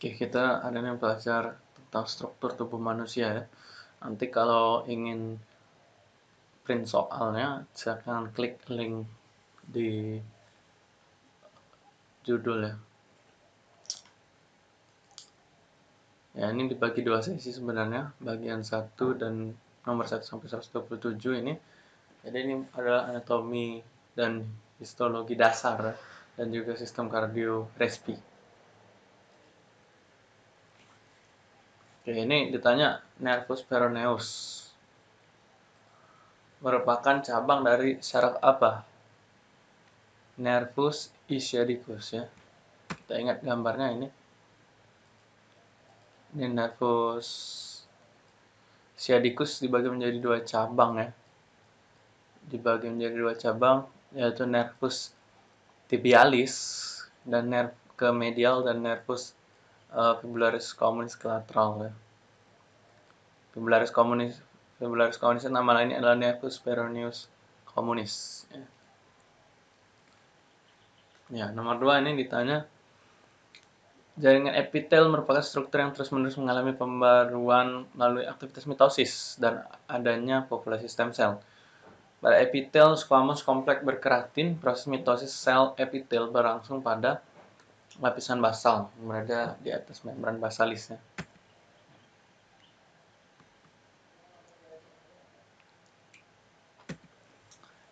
Oke, kita ada yang belajar tentang struktur tubuh manusia ya. Nanti kalau ingin print soalnya, silakan klik link di judul ya. Ya, ini dibagi dua sesi sebenarnya, bagian 1 dan nomor 1 sampai 127 ini. Jadi ini adalah anatomi dan histologi dasar dan juga sistem kardio respi. Oke, ini ditanya nervus peroneus. Merupakan cabang dari saraf apa? Nervus ischiadicus ya. Kita ingat gambarnya ini. Ini nervus sciaticus dibagi menjadi dua cabang ya. Dibagi menjadi dua cabang yaitu nervus tibialis dan nerv ke medial dan nervus uh, fibularis communis lateral ya. Fibularis communis fibularis communis nama lainnya adalah nervus peroneus communis ya. ya nomor dua ini ditanya Jaringan epitel merupakan struktur yang terus-menerus mengalami pembaruan melalui aktivitas mitosis dan adanya populasi stem cell. Pada epitel squamous kompleks berkeratin, proses mitosis sel epitel berlangsung pada lapisan basal berada di atas membran basalisnya.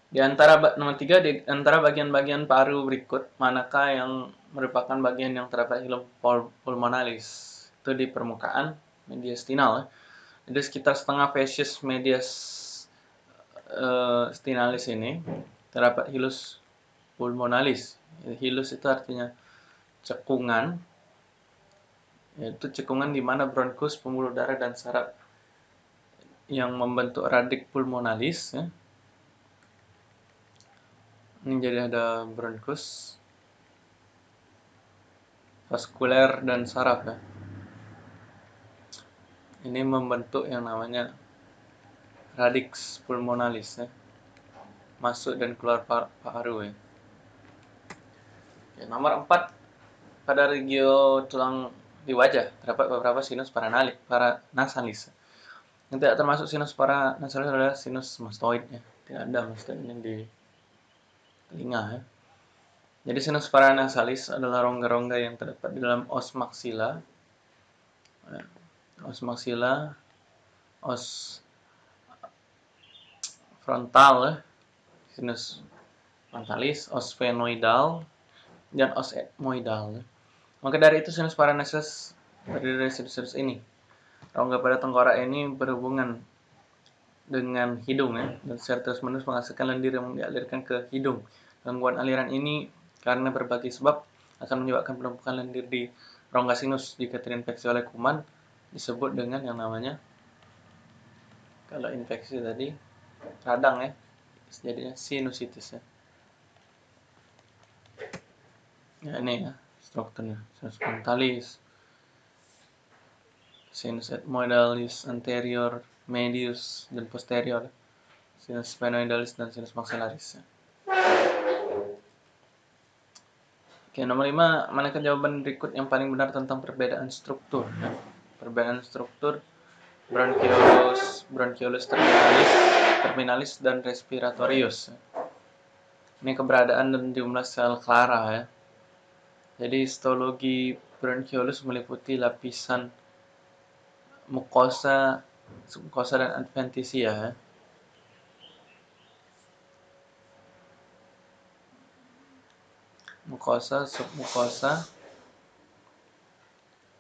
Di antara nomor tiga di antara bagian-bagian paru berikut, manakah yang merupakan bagian yang terdapat hilum pulmonalis? Itu di permukaan mediastinal. Jadi sekitar setengah facies medias uh, stinalis ini terdapat hilus pulmonalis. Hilus itu artinya cekungan yaitu cekungan di mana bronkus, pembuluh darah dan saraf yang membentuk radik pulmonalis ya. Ini jadi ada bronkus, vaskuler dan saraf ya. Ini membentuk yang namanya radix pulmonalis ya. Masuk dan keluar paru ya. Oke, nomor 4 pada regio tulang di wajah terdapat beberapa sinus paranalis, paranasalis. Yang tidak termasuk sinus paranasalis adalah sinus mastoid ya. Tidak ada mastoid yang di telinga ya. Jadi sinus paranasalis adalah rongga-rongga yang terdapat di dalam os maksila. Ya. Os maksila, os frontal ya. Sinus frontalis, os fenoidal, dan os etmoidal. Ya. Maka dari itu sinus terdiri dari sinus-sinus ini. Rongga pada tengkorak ini berhubungan dengan hidung ya, dan secara terus-menerus menghasilkan lendir yang dialirkan ke hidung. Gangguan aliran ini karena berbagai sebab akan menyebabkan penumpukan lendir di rongga sinus jika terinfeksi oleh kuman disebut dengan yang namanya kalau infeksi tadi radang ya jadinya sinusitis ya. Ya ini ya strukturnya sinus frontalis sinus ethmoidalis anterior medius dan posterior sinus sphenoidalis dan sinus maxillaris Oke, nomor 5, manakah jawaban berikut yang paling benar tentang perbedaan struktur? Perbedaan struktur bronchiolus, bronchiolus terminalis, terminalis dan respiratorius. Ini keberadaan dan jumlah sel clara ya. Jadi histologi bronchiolus meliputi lapisan mukosa, mukosa dan adventisia. Mukosa, submukosa,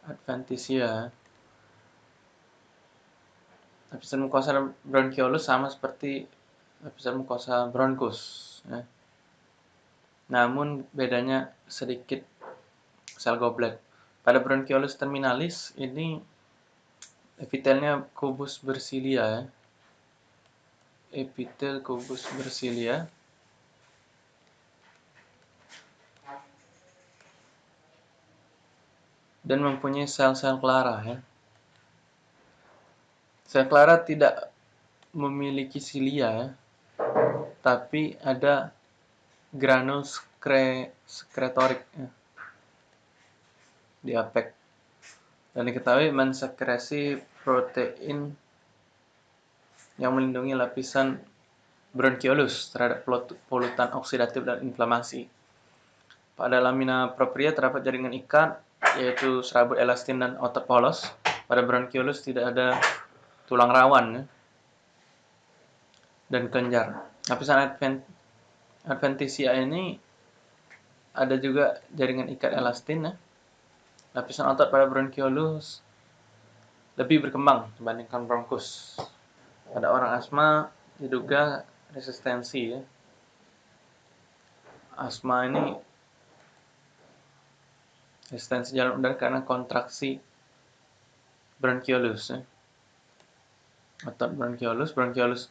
adventisia. Lapisan mukosa bronchiolus sama seperti lapisan mukosa bronkus. Ya. Namun bedanya sedikit sel goblet. Pada bronchiolus terminalis ini epitelnya kubus bersilia ya. Epitel kubus bersilia. Dan mempunyai sel-sel clara ya. Sel clara tidak memiliki silia ya. Tapi ada granul sekretorik ya diapek dan diketahui mensekresi protein yang melindungi lapisan bronchiolus terhadap polutan oksidatif dan inflamasi. Pada lamina propria terdapat jaringan ikat, yaitu serabut elastin dan otot polos. Pada bronchiolus tidak ada tulang rawan ya, dan kelenjar. Lapisan advent, adventitia ini ada juga jaringan ikat elastin ya. Lapisan otot pada bronchiolus lebih berkembang dibandingkan bronkus. Pada orang asma diduga resistensi ya. Asma ini resistensi jalan udara karena kontraksi bronchiolus ya. Otot bronchiolus, bronchiolus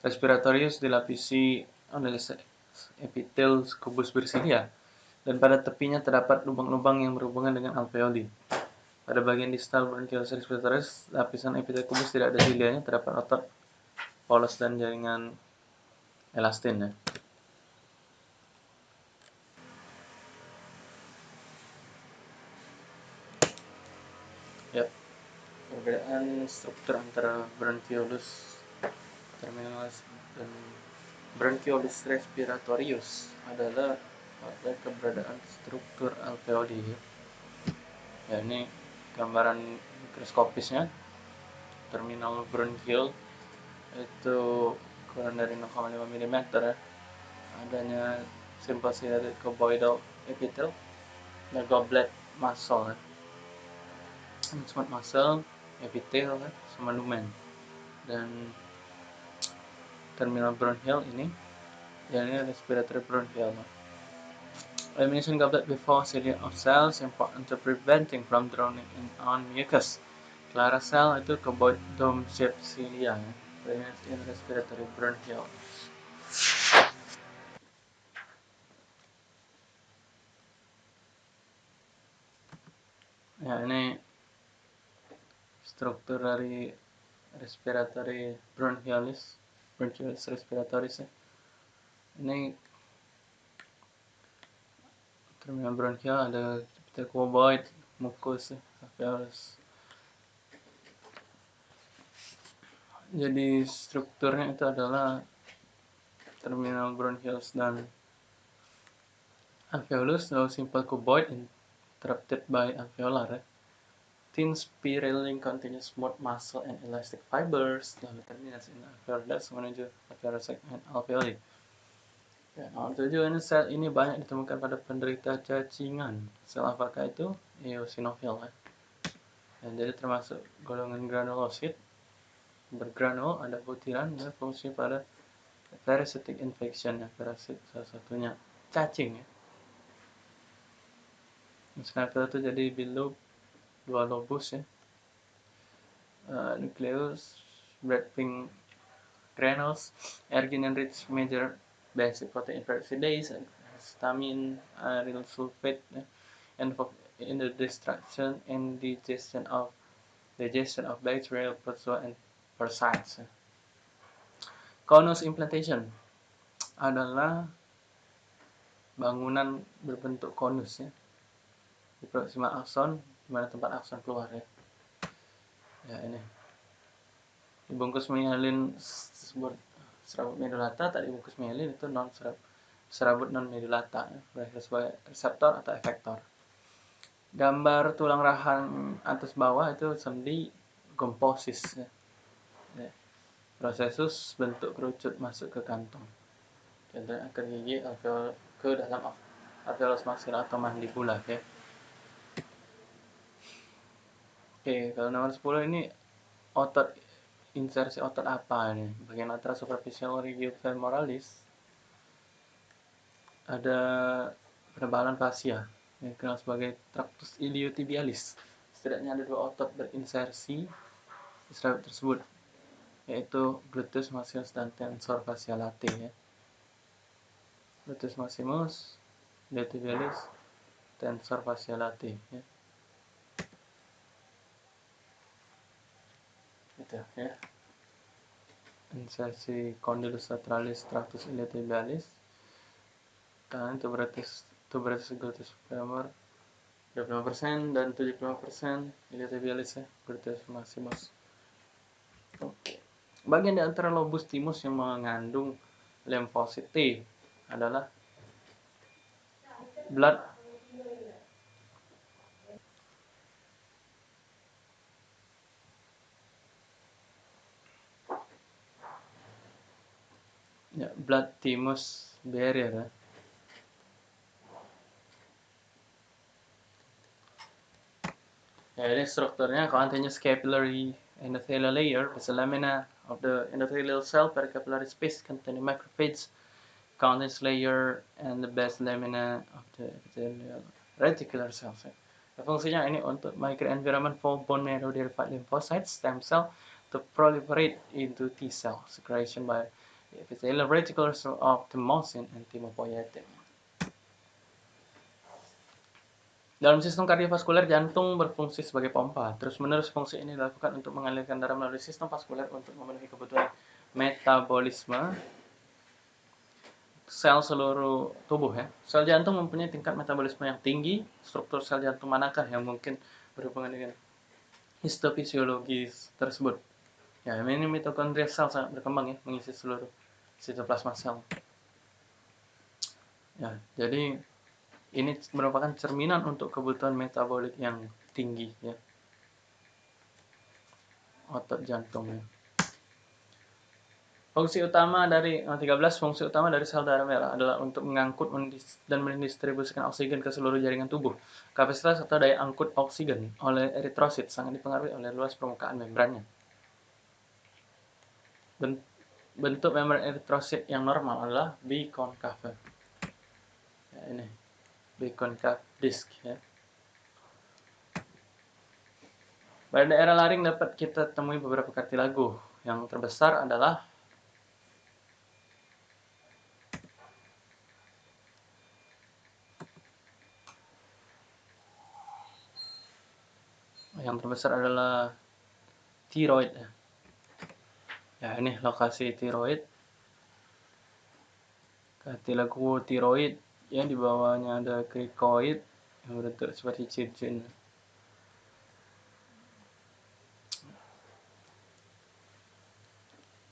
respiratorius dilapisi oleh epitel kubus bersilia dan pada tepinya terdapat lubang-lubang yang berhubungan dengan alveoli. Pada bagian distal bronchiolus respiratorius, lapisan epitel kubus tidak ada silianya, terdapat otot polos dan jaringan elastin ya. Ya, perbedaan struktur antara bronchiolus terminalis dan bronchiolus respiratorius adalah pada keberadaan struktur alveoli. Ya, ya ini gambaran mikroskopisnya terminal bronchial itu kurang dari 0,5 mm ya adanya simple ciliated cuboidal epithel dan goblet muscle ya. smooth muscle epithel ya, sama dan terminal bronchial ini ya ini respiratory bronchial Elimination goblet before cilia of cells important to preventing from drowning in on mucus. Clara cell itu dome shaped cilia ya venous in respiratory bronchial. Ya, ini struktur dari respiratory bronchialis, bronchialis respiratoris ya. Ini terminal bronchial ada cuboid, mucus, alveolus, jadi strukturnya itu adalah terminal bronchioles dan alveolus lalu simple cuboid interrupted by alveolar thin spiraling continuous smooth muscle and elastic fibers lalu terminus in alveolar menuju alveolar segment alveoli Ya, tujuh ini sel ini banyak ditemukan pada penderita cacingan. Sel apakah itu? Eosinofil ya. Dan jadi termasuk golongan granulosit bergranul ada butiran ya fungsi pada parasitic infection ya parasit salah satunya cacing ya Misalnya itu jadi bilub dua lobus ya uh, nucleus pink granules ergin rich major basic protein peroxidase histamine aryl sulfate ya, and in the destruction and digestion of digestion of bacterial protozoa and precise. Conus implantation adalah bangunan berbentuk konus ya. Di proxima akson di mana tempat akson keluar ya. Ya ini. Dibungkus sebut serabut medulata tak dibungkus mielin itu non serabut serabut non medulata ya, sebagai reseptor atau efektor. Gambar tulang rahang atas bawah itu sendi komposis ya. Ya. prosesus bentuk kerucut masuk ke kantong contohnya akar gigi alveol ke dalam alveolus maxilar atau mandibula ya. Oke kalau nomor 10 ini otot insersi otot apa ini bagian antara superficial femoralis ada penebalan fascia yang dikenal sebagai tractus iliotibialis setidaknya ada dua otot berinsersi di tersebut yaitu gluteus maximus dan tensor fasciolate ya. Gluteus maximus, lativalis, tensor fasciolate ya. Gitu ya. Insersi condylus lateralis tractus iliotibialis. Kanan tuberous tuberous gluteus femur 25% dan 75% iliotibialis ya gluteus maximus oke bagian di antara lobus timus yang mengandung limfosit T adalah blood ya, blood thymus barrier ya. Ya, ini strukturnya continuous capillary endothelial layer a lamina of the endothelial cell pericapillary space containing macrophage continuous layer and the base lamina of the epithelial reticular cells. Ya. Fungsinya ini untuk microenvironment for bone marrow derived lymphocytes stem cell to proliferate into T cell secretion by epithelial reticulars of thymosin and thymopoietin. Dalam sistem kardiovaskuler, jantung berfungsi sebagai pompa. Terus-menerus fungsi ini dilakukan untuk mengalirkan darah melalui sistem vaskuler untuk memenuhi kebutuhan metabolisme sel seluruh tubuh ya. Sel jantung mempunyai tingkat metabolisme yang tinggi. Struktur sel jantung manakah yang mungkin berhubungan dengan histofisiologis tersebut? Ya, ini mitokondria sel sangat berkembang ya, mengisi seluruh sitoplasma sel. Ya, jadi ini merupakan cerminan untuk kebutuhan metabolik yang tinggi ya. Otot jantung ya. Fungsi utama dari 13 fungsi utama dari sel darah merah adalah untuk mengangkut dan mendistribusikan oksigen ke seluruh jaringan tubuh. Kapasitas atau daya angkut oksigen oleh eritrosit sangat dipengaruhi oleh luas permukaan membrannya. Bentuk membran eritrosit yang normal adalah biconcave. Ya, ini biconcave disk ya. Pada daerah laring dapat kita temui beberapa kartilago. Yang terbesar adalah yang terbesar adalah tiroid ya ya ini lokasi tiroid kartilago tiroid yang di bawahnya ada krikoid yang berbentuk seperti cincin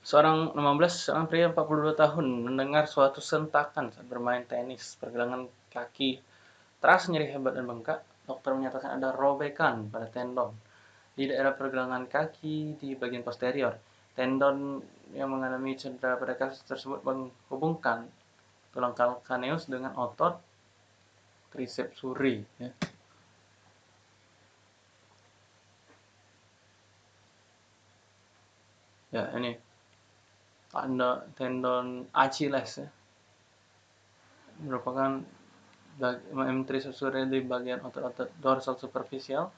Seorang 16, seorang pria 42 tahun mendengar suatu sentakan saat bermain tenis. Pergelangan kaki terasa nyeri hebat dan bengkak. Dokter menyatakan ada robekan pada tendon di daerah pergelangan kaki di bagian posterior. Tendon yang mengalami cedera pada kasus tersebut menghubungkan tulang kalkaneus dengan otot triceps suri. Ya. ya ini tanda tendon Achilles ya. merupakan M triceps suri di bagian otot-otot dorsal superficial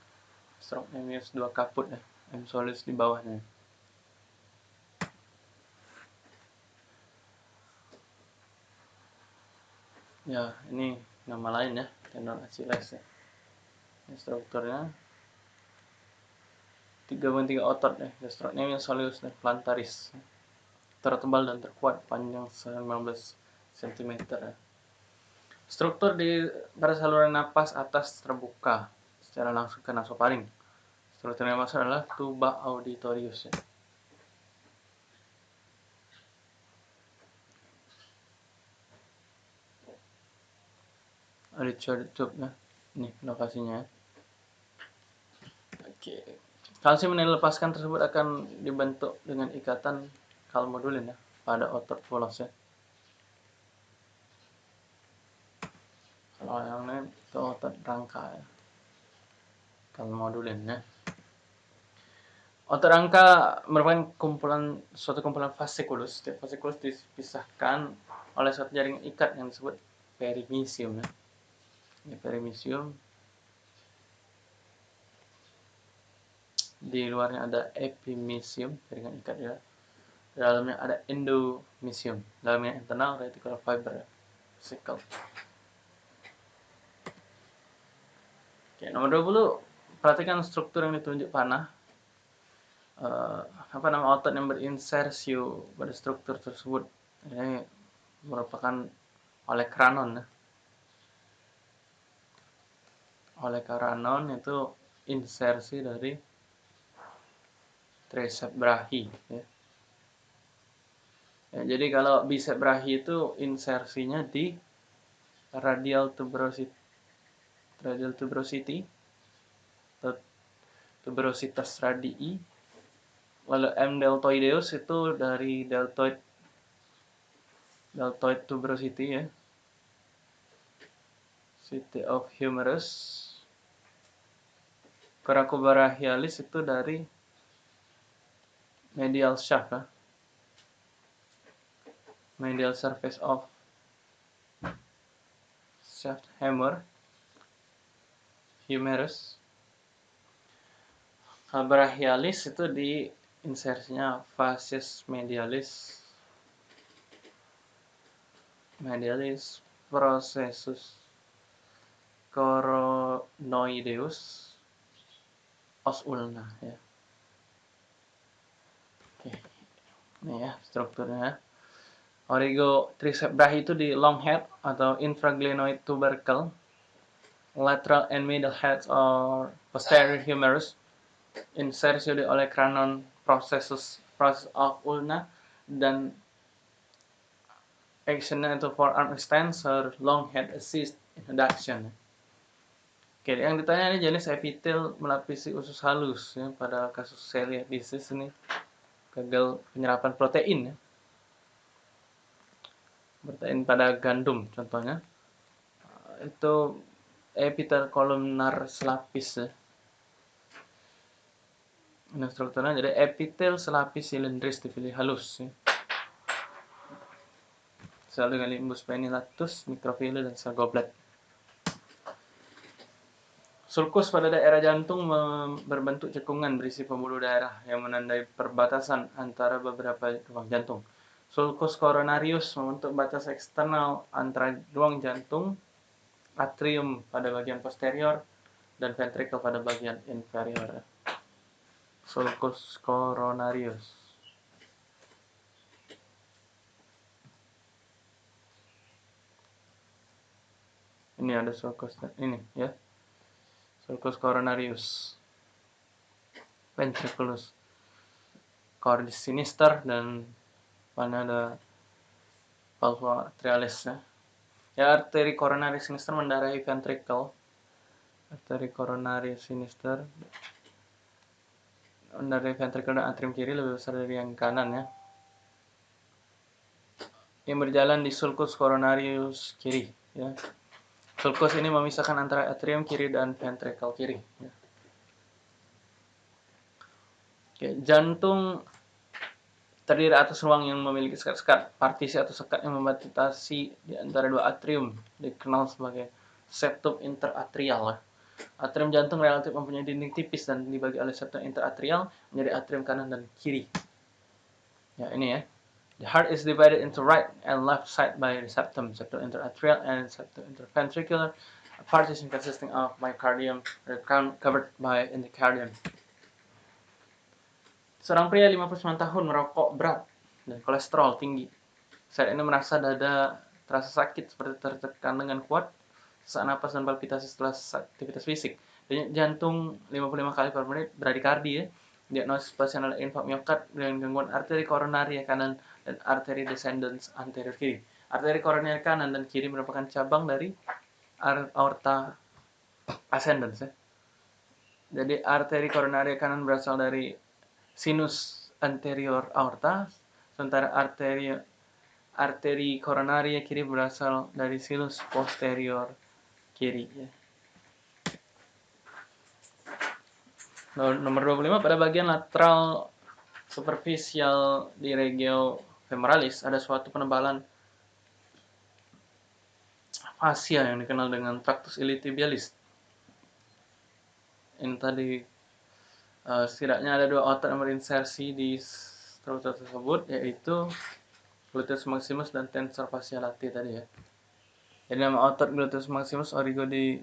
stroke minus 2 kaput ya M solis di bawahnya ya ini nama lain ya tendon Achilles ya ini strukturnya tiga tiga otot ya gastrocnemius soleus dan plantaris tertebal dan terkuat panjang 19 cm ya. struktur di pada saluran napas atas terbuka secara langsung ke nasofaring struktur yang masuk adalah tuba auditorius ya. Richard Tube ya ini lokasinya. Oke. Kalsium yang dilepaskan tersebut akan dibentuk dengan ikatan kalmodulin ya pada otot volos ya kalau yang lain itu otot rangka ya. Kalmodulin ya otot rangka merupakan kumpulan suatu kumpulan fasciculus setiap fasciculus dipisahkan oleh suatu jaringan ikat yang disebut perimisium ya ini perimisium di luarnya ada epimisium jaringan ikat ya dalamnya ada endomisium. Dalamnya internal reticular fiber vesicle oke nomor 20 perhatikan struktur yang ditunjuk panah. Uh, apa nama otot yang berinsersiu pada struktur tersebut? Ini merupakan oleh kranon ya oleh karanon itu insersi dari tricep brachi ya. ya. jadi kalau bicep brachi itu insersinya di radial tuberosity radial tuberosity atau tuberositas radii lalu M deltoideus itu dari deltoid deltoid tuberosity ya city of humerus Coracobrachialis itu dari medial shaft ya. medial surface of shaft hammer humerus. Brachialis itu di insersinya facies medialis. Medialis processus coronoideus os ulna ya. Oke. Ini ya strukturnya. Origo tricep brachi itu di long head atau infraglenoid tubercle. Lateral and middle heads or posterior humerus insersi oleh cranon processus process of ulna dan actionnya itu forearm extensor, long head assist, introduction. Oke, yang ditanya ini jenis epitel melapisi usus halus ya pada kasus celiac disease ini gagal penyerapan protein ya. Protein pada gandum contohnya. Itu epitel kolumnar selapis ya Nah, strukturnya jadi epitel selapis silindris dipilih halus. Ya. Sel dengan limbus penilatus, mikrofile, dan sel goblet. Sulcus pada daerah jantung berbentuk cekungan berisi pembuluh darah yang menandai perbatasan antara beberapa ruang jantung. Sulcus coronarius membentuk batas eksternal antara ruang jantung, atrium pada bagian posterior, dan ventricle pada bagian inferior. Sulcus coronarius ini ada sulcus ini ya sulcus coronarius ventriculus cordis sinister dan mana ada pulva atrialis ya ya arteri coronaris sinister mendarahi ventricle arteri coronaris sinister dari ventricle dan atrium kiri lebih besar dari yang kanan ya. Yang berjalan di sulcus coronarius kiri ya. Sulcus ini memisahkan antara atrium kiri dan ventricle kiri ya. Oke, jantung terdiri atas ruang yang memiliki sekat-sekat, partisi atau sekat yang membatasi di antara dua atrium, dikenal sebagai septum interatrial. Ya. Atrium jantung relatif mempunyai dinding tipis dan dibagi oleh septum interatrial menjadi atrium kanan dan kiri. Ya, ini ya. The heart is divided into right and left side by the septum, septum interatrial and septum interventricular. A partition consisting of myocardium covered by endocardium. Seorang pria 59 tahun merokok berat dan kolesterol tinggi. Saat ini merasa dada terasa sakit seperti tertekan dengan kuat sesak napas dan palpitasi setelah aktivitas fisik. Jantung 55 kali per menit bradikardi ya. Diagnosis pasien adalah infak miokard dengan gangguan arteri koronari kanan dan arteri descendens anterior kiri. Arteri koronari kanan dan kiri merupakan cabang dari aorta ascendens ya. Jadi arteri koronari kanan berasal dari sinus anterior aorta, sementara arteri arteri koronari kiri berasal dari sinus posterior kiri ya. Nomor 25 pada bagian lateral superficial di regio femoralis ada suatu penebalan fascia yang dikenal dengan tractus iliotibialis. Ini tadi uh, setidaknya ada dua otot yang berinsersi di struktur tersebut yaitu gluteus maximus dan tensor fascia lati tadi ya. Jadi nama otot gluteus maximus origo di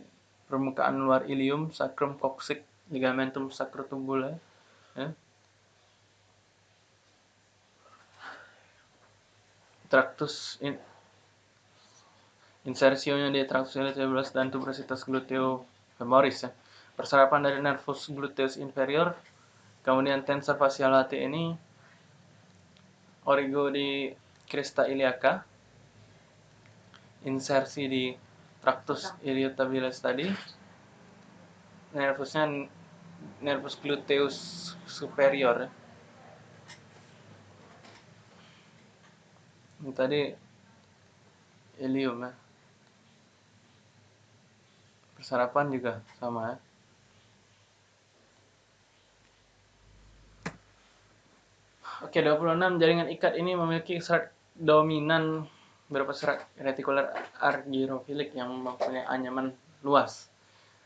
permukaan luar ilium, sacrum coccyx, ligamentum sacrotubule. Ya. Tractus in, insersionya di tractus iliotibialis dan tuberositas gluteo femoris ya. Perserapan dari nervus gluteus inferior, kemudian tensor facial hati ini, origo di crista iliaca, insersi di tractus iliotibialis tadi, nervusnya nervus gluteus superior. Tadi ilium ya. Persarapan juga sama ya. Oke, 26 jaringan ikat ini memiliki serat dominan berupa serat retikular argyrofilik yang mempunyai anyaman luas.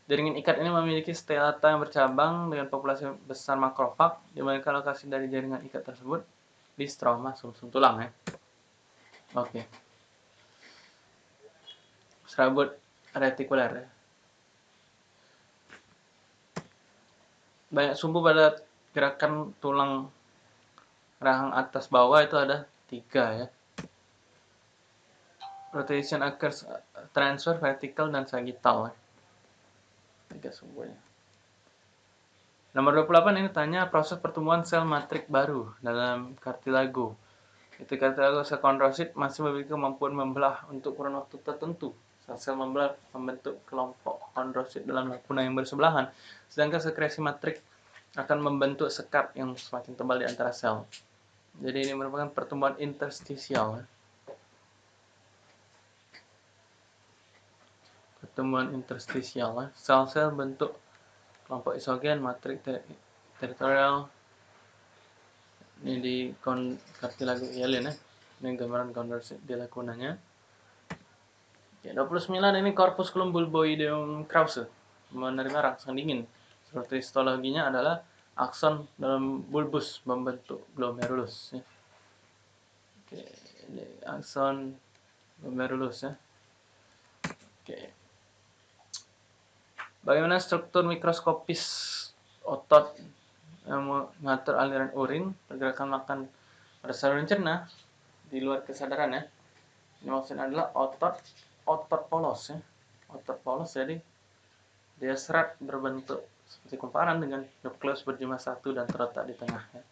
Jaringan ikat ini memiliki stelata yang bercabang dengan populasi besar makrofag, di mana lokasi dari jaringan ikat tersebut di stroma sumsum -sum tulang ya. Oke. Serabut retikuler ya. Banyak sumbu pada gerakan tulang rahang atas bawah itu ada tiga ya. Rotation occurs transfer, vertical, dan sagittal. Ya tiga sumbernya. Nomor 28 ini tanya proses pertumbuhan sel matrik baru dalam kartilago. Itu kartilago sel kondrosit masih memiliki kemampuan membelah untuk kurun waktu tertentu. Sel-sel membelah membentuk kelompok kondrosit dalam lakuna yang bersebelahan, sedangkan sekresi matrik akan membentuk sekat yang semakin tebal di antara sel. Jadi ini merupakan pertumbuhan interstisial. pertemuan interstisial sel-sel bentuk kelompok isogen matrik ter teritorial ini di kon kartilago ialin ya ini gambaran konversi di lakunanya ya, 29 ini corpusculum bulboideum krause menerima rangsang dingin seperti histologinya adalah akson dalam bulbus membentuk glomerulus ya. Oke, ini akson glomerulus ya. Oke. Bagaimana struktur mikroskopis otot mengatur aliran urin, pergerakan makan pada saluran cerna di luar kesadaran ya. Ini maksudnya adalah otot otot polos ya. Otot polos jadi dia serat berbentuk seperti kumparan dengan nukleus berjumlah satu dan terletak di tengah ya.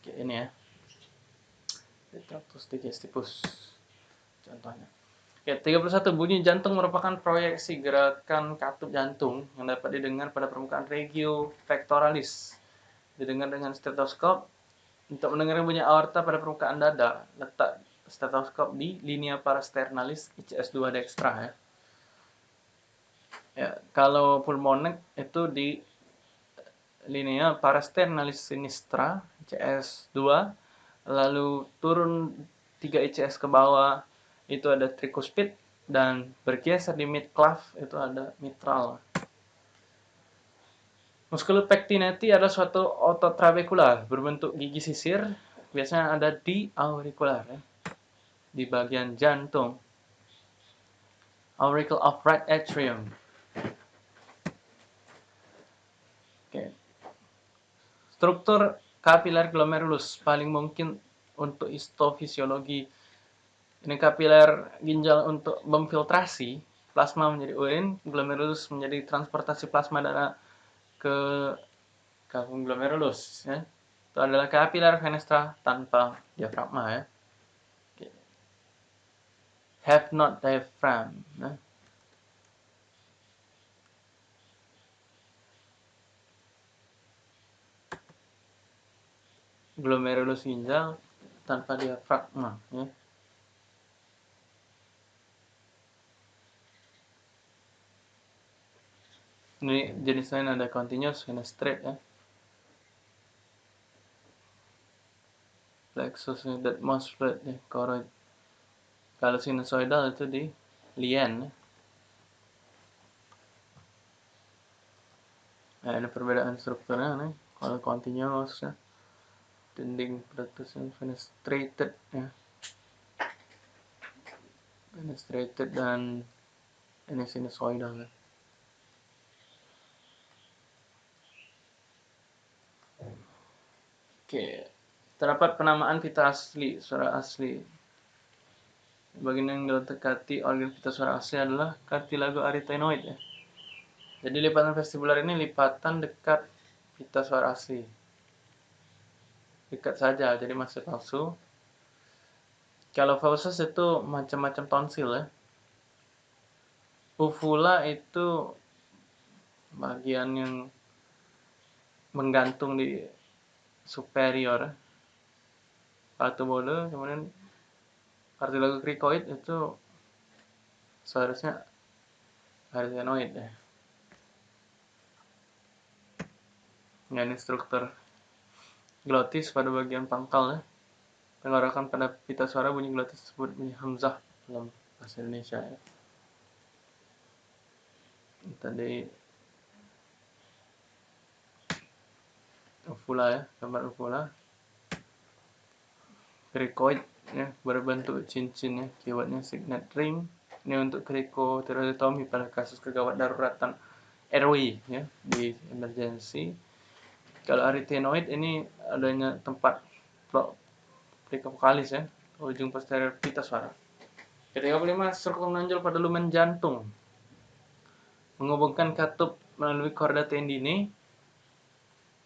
Oke, ini ya. Retractus digestivus contohnya. Ya, 31 bunyi jantung merupakan proyeksi gerakan katup jantung yang dapat didengar pada permukaan regio pectoralis. Didengar dengan stetoskop. Untuk mendengar bunyi aorta pada permukaan dada, letak stetoskop di linea parasternalis ICS2 dextra ya. Ya, kalau pulmonek itu di linea parasternalis sinistra ICS2 lalu turun 3 ICS ke bawah itu ada tricuspid dan bergeser di mid clav itu ada mitral. Musculus pectinati adalah suatu otot trabekular berbentuk gigi sisir, biasanya ada di aurikular ya, di bagian jantung. Auricle of right atrium. Oke. Struktur kapiler glomerulus paling mungkin untuk histofisiologi ini kapiler ginjal untuk memfiltrasi plasma menjadi urin, glomerulus menjadi transportasi plasma darah ke kalkun glomerulus. Ya. Itu adalah kapiler fenestra tanpa diafragma. Ya. Have not diaphragm. Ya. glomerulus ginjal tanpa diafragma ya. Ini jenis lain ada continuous, ini straight ya. Plexus ini that most flat ya, choroid. Kalau sinusoidal itu di lien ya. Nah, ini perbedaan strukturnya nih. Kalau continuous ya. Dinding plexus fenestrated ya. Fenestrated dan ini sinusoidal ya. Oke, terdapat penamaan pita asli, suara asli. Bagian yang dekati organ pita suara asli adalah cartilago arytenoid ya. Jadi lipatan vestibular ini lipatan dekat pita suara asli. Dekat saja, jadi masih palsu. Kalau falsus itu macam-macam tonsil ya. Uvula itu bagian yang menggantung di superior. Batu bolu kemudian kartilago krikoid itu seharusnya arsenoid ya. Ini struktur glotis pada bagian pangkal ya. Tenggorokan pada pita suara bunyi glotis disebut bunyi hamzah dalam bahasa Indonesia ya. Tadi uvula ya gambar uvula cricoid ya berbentuk cincin ya keywordnya signet ring. Ini untuk cricoterotomy pada kasus kegawat daruratan airway ya di emergency. Kalau arytenoid ini adanya tempat plika vokalis ya ujung posterior pita suara. Ke-35 struktur menonjol pada lumen jantung. Menghubungkan katup melalui korda tendine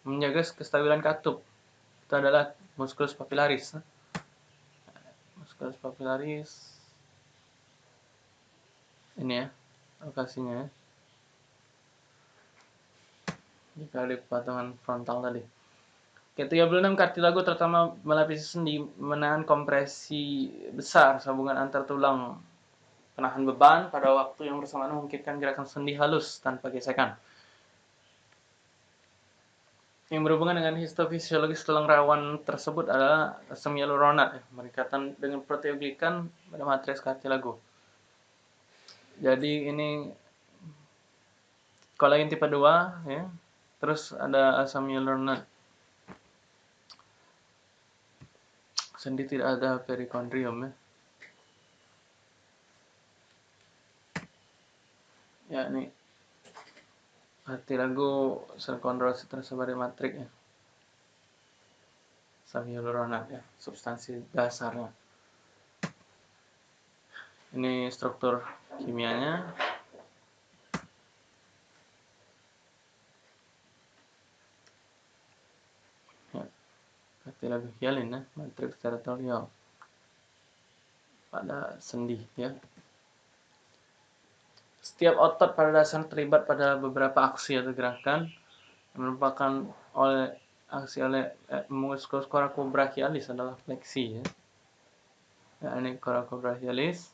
menjaga kestabilan katup. Itu adalah musculus papillaris musculus papillaris ini ya lokasinya ya. Jika di patungan frontal tadi. Oke, 36 kartilago terutama melapisi sendi menahan kompresi besar sambungan antar tulang. Penahan beban pada waktu yang bersamaan memungkinkan gerakan sendi halus tanpa gesekan yang berhubungan dengan histofisiologis tulang rawan tersebut adalah ya, berikatan dengan proteoglikan pada matriks kartilago. Jadi ini kolagen tipe 2 ya. Terus ada asam hyaluronat. Sendi tidak ada perikondrium ya. Ya ini lagu sel kondrosit tersebar di matrik ya. hyaluronat ya, substansi dasarnya. Ini struktur kimianya. Ya, lagu hialin ya, matriks teritorial pada sendi ya. Setiap otot pada dasarnya terlibat pada beberapa aksi atau gerakan yang merupakan oleh aksi oleh eh, musculus coracobrachialis adalah fleksi ya. ya ini coracobrachialis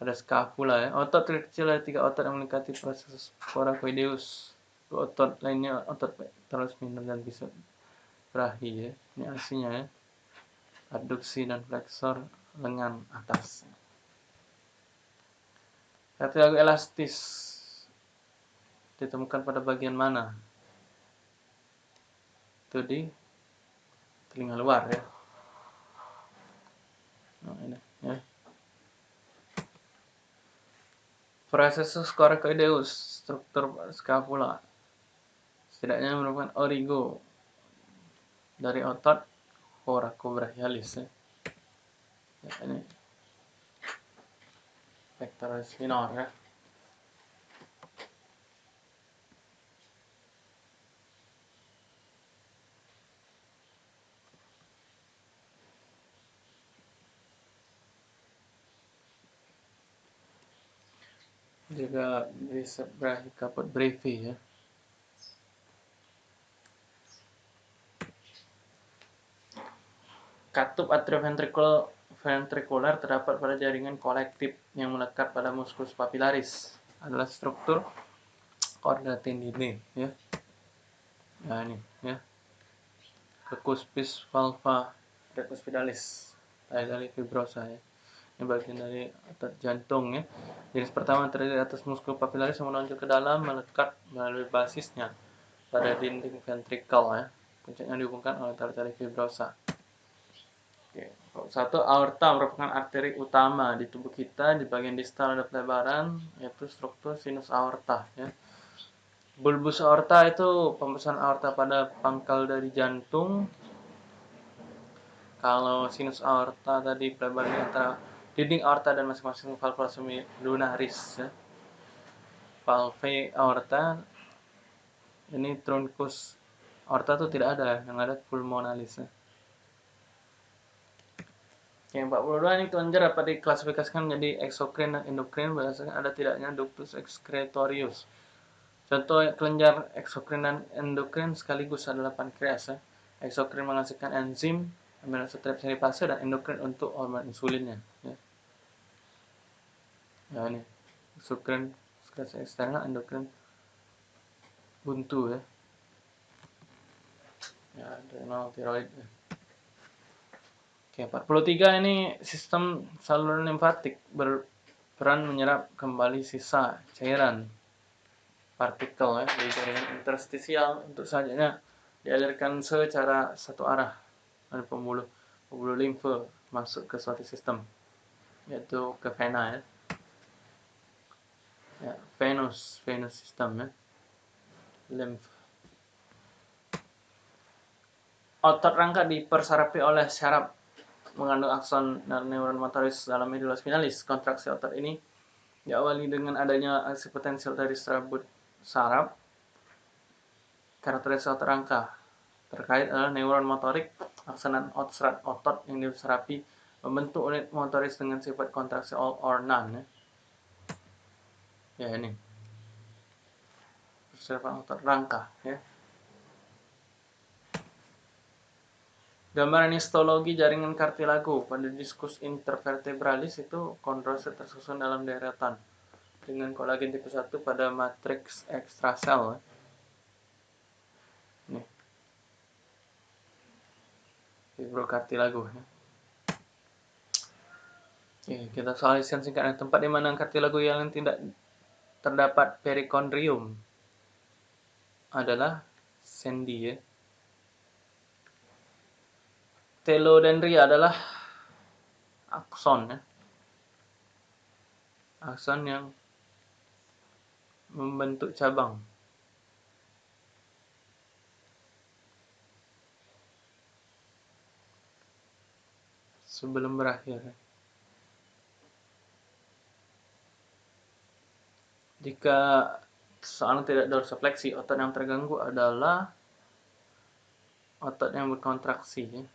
pada scapula ya. Otot terkecil ada tiga otot yang melengkapi proses coracoideus. Dua otot lainnya otot terus minor dan bisa berahi ya. Ini aksinya ya. Adduksi dan flexor lengan atas. Kartilago elastis ditemukan pada bagian mana? Itu di telinga luar ya. Nah, ini ya. Processus coracoideus, struktur scapula. Setidaknya merupakan origo dari otot coracobrachialis ya. ya ini pectoralis minor ya juga bisa berakhir kapot brevi ya. Katup atrioventricular ventrikular terdapat pada jaringan kolektif yang melekat pada musculus papillaris adalah struktur korda tendine ya. Nah ini ya. Kekuspis valva recuspidalis dari fibrosa ya. Ini bagian dari otot jantung ya. Jenis pertama terdiri atas muskul papillaris yang menonjol ke dalam melekat melalui basisnya pada dinding ventrikel ya. Puncaknya dihubungkan oleh tali-tali fibrosa. Satu, aorta merupakan arteri utama di tubuh kita. Di bagian distal ada pelebaran, yaitu struktur sinus aorta. Ya. Bulbus aorta itu pembesaran aorta pada pangkal dari jantung. Kalau sinus aorta tadi pelebaran antara dinding aorta dan masing-masing valvula lunaris. Ya. valve aorta ini truncus aorta tuh tidak ada yang ada pulmonalis yang 42 ini kelenjar dapat diklasifikasikan menjadi eksokrin dan endokrin berdasarkan ada tidaknya ductus excretorius. Contoh kelenjar eksokrin dan endokrin sekaligus adalah pankreas. Ya. Eksokrin menghasilkan enzim aminotransferase dan endokrin untuk hormon insulinnya. Ya. Nah ini eksokrin sekresi eksternal endokrin buntu ya. Ya, adrenal tiroid ya. Oke, 43 ini sistem saluran limfatik berperan menyerap kembali sisa cairan partikel ya di jaringan interstisial untuk selanjutnya dialirkan secara satu arah dari pembuluh pembuluh limfe masuk ke suatu sistem yaitu ke vena ya. Ya, venous, venous system ya. Lymph. Otot rangka dipersarapi oleh syaraf mengandung akson dan neuron motoris dalam medula spinalis. Kontraksi otot ini diawali dengan adanya aksi potensial dari serabut saraf. Karakteristik otot rangka terkait adalah neuron motorik, akson dan otot yang diserapi membentuk unit motoris dengan sifat kontraksi all or none. Ya, ya ini. Persiapan otot rangka ya. Gambaran histologi jaringan kartilago pada diskus intervertebralis itu kondrosit tersusun dalam deretan dengan kolagen tipe 1 pada matriks ekstrasel. Nih. Fibrokartilago ya. Oke, kita soalisian singkatnya tempat di mana kartilago yang tidak terdapat perikondrium adalah sendi ya. Telodendria adalah akson ya. Akson yang membentuk cabang. Sebelum berakhir. Ya. Jika seorang tidak dorsifleksi, otot yang terganggu adalah otot yang berkontraksi. Ya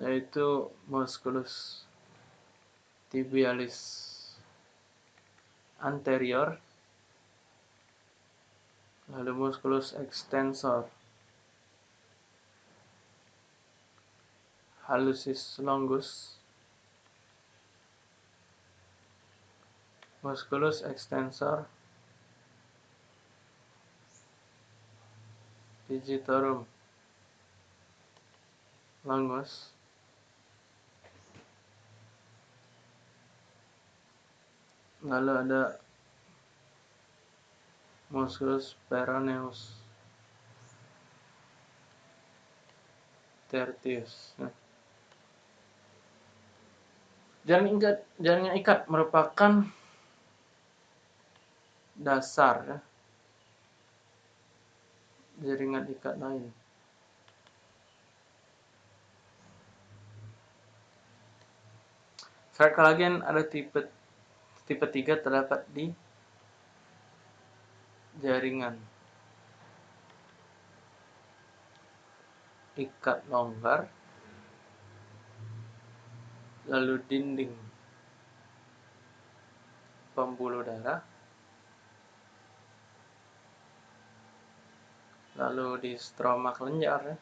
yaitu musculus tibialis anterior lalu musculus extensor hallucis longus musculus extensor digitorum longus lalu ada musculus peroneus tertius ya. jaringan ikat jaringan ikat merupakan dasar ya. jaringan ikat lain Serat kolagen ada tipe Tipe 3 terdapat di jaringan. Ikat longgar lalu dinding. Pembuluh darah lalu di stroma kelenjar ya.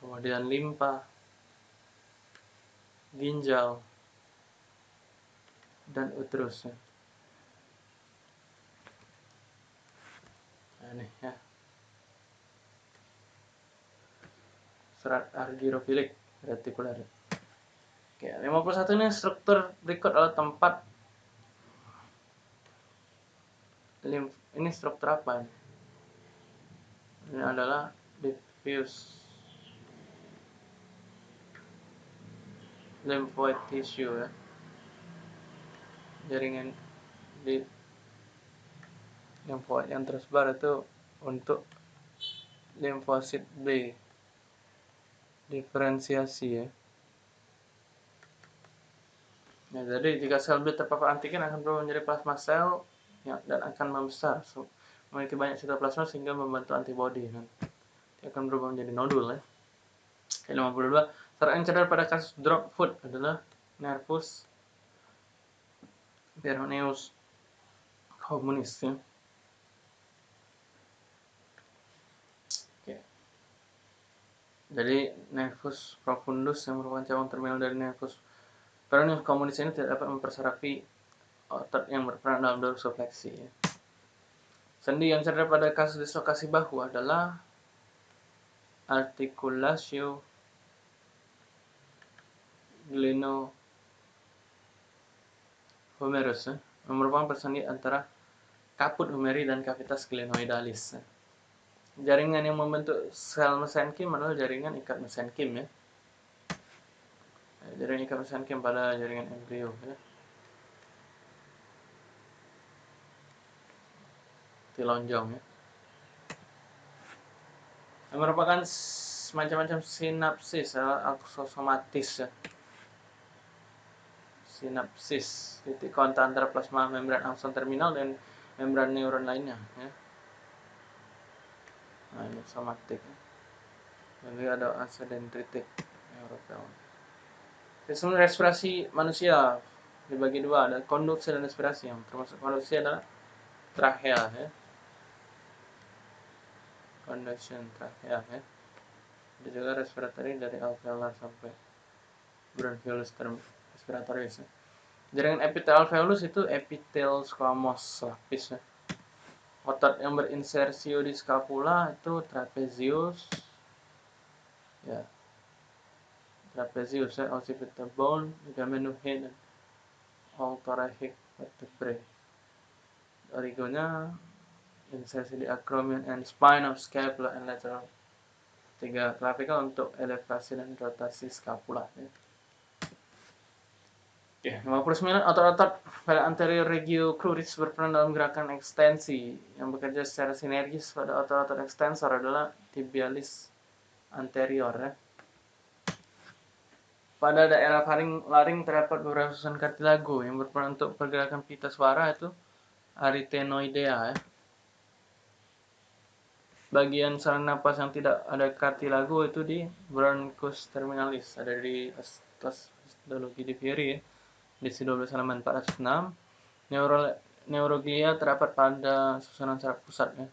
kemudian limpa ginjal, dan uterusnya. Nah, ini ya. Serat argirofilik retikuler. Oke, 51 ini struktur berikut adalah tempat limf ini struktur apa? Ini adalah diffuse lymphoid tissue ya jaringan di lymphoid yang tersebar itu untuk limfosit B diferensiasi ya Ya, jadi jika sel B terpapar antigen akan berubah menjadi plasma sel ya, dan akan membesar, so, memiliki banyak sitoplasma sehingga membentuk antibodi. Kan? Dia akan berubah menjadi nodul ya. Oke, 52. Cedera pada kasus drop foot adalah nervus peroneus communis ya. Jadi nervus profundus yang merupakan cabang terminal dari nervus Peroneus komunis ini tidak dapat mempersarafi otot yang berperan dalam dorsofleksi. Ya. Sendi yang cedera pada kasus dislokasi bahu adalah articulatio glenohumerus, ya, yang merupakan persendi antara kaput humeri dan kavitas glenoidalis. Ya. Jaringan yang membentuk sel mesenkim adalah jaringan ikat mesenkim ya jaringan ikat mesenkim pada jaringan embrio ya. Tilonjong ya. Yang merupakan macam-macam sinapsis ya, aksosomatis ya. Sinapsis, titik kontak antara plasma membran akson terminal dan membran neuron lainnya ya. Nah, ini somatik. Dan juga ada asa dendritik neuropel. Sistem respirasi manusia dibagi dua, ada konduksi dan respirasi. Yang termasuk konduksi adalah trachea ya. Conduction trachea ya. Ada juga respiratory dari alveolar sampai bronchiolus term respiratoris ya. Jaringan epitel alveolus itu epitel squamous lapis ya. Otot yang berinsersio di scapula itu trapezius ya trapezius ya, occipital bone, ligamentum dan all thoracic vertebrae. Origonya insersi di acromion and spine of scapula and lateral. Tiga clavicle untuk elevasi dan rotasi scapula. Ya. Oke, 59 otot-otot pada anterior regio cruris berperan dalam gerakan ekstensi yang bekerja secara sinergis pada otot-otot ekstensor adalah tibialis anterior ya. Pada daerah laring, laring terdapat beberapa susunan kartilago yang berperan untuk pergerakan pita suara itu arytenoidea ya. Bagian saluran napas yang tidak ada kartilago itu di bronchus terminalis ada di atas histologi di Fieri ya. Di 12 halaman 406. Neuro, neuroglia terdapat pada susunan saraf pusat ya.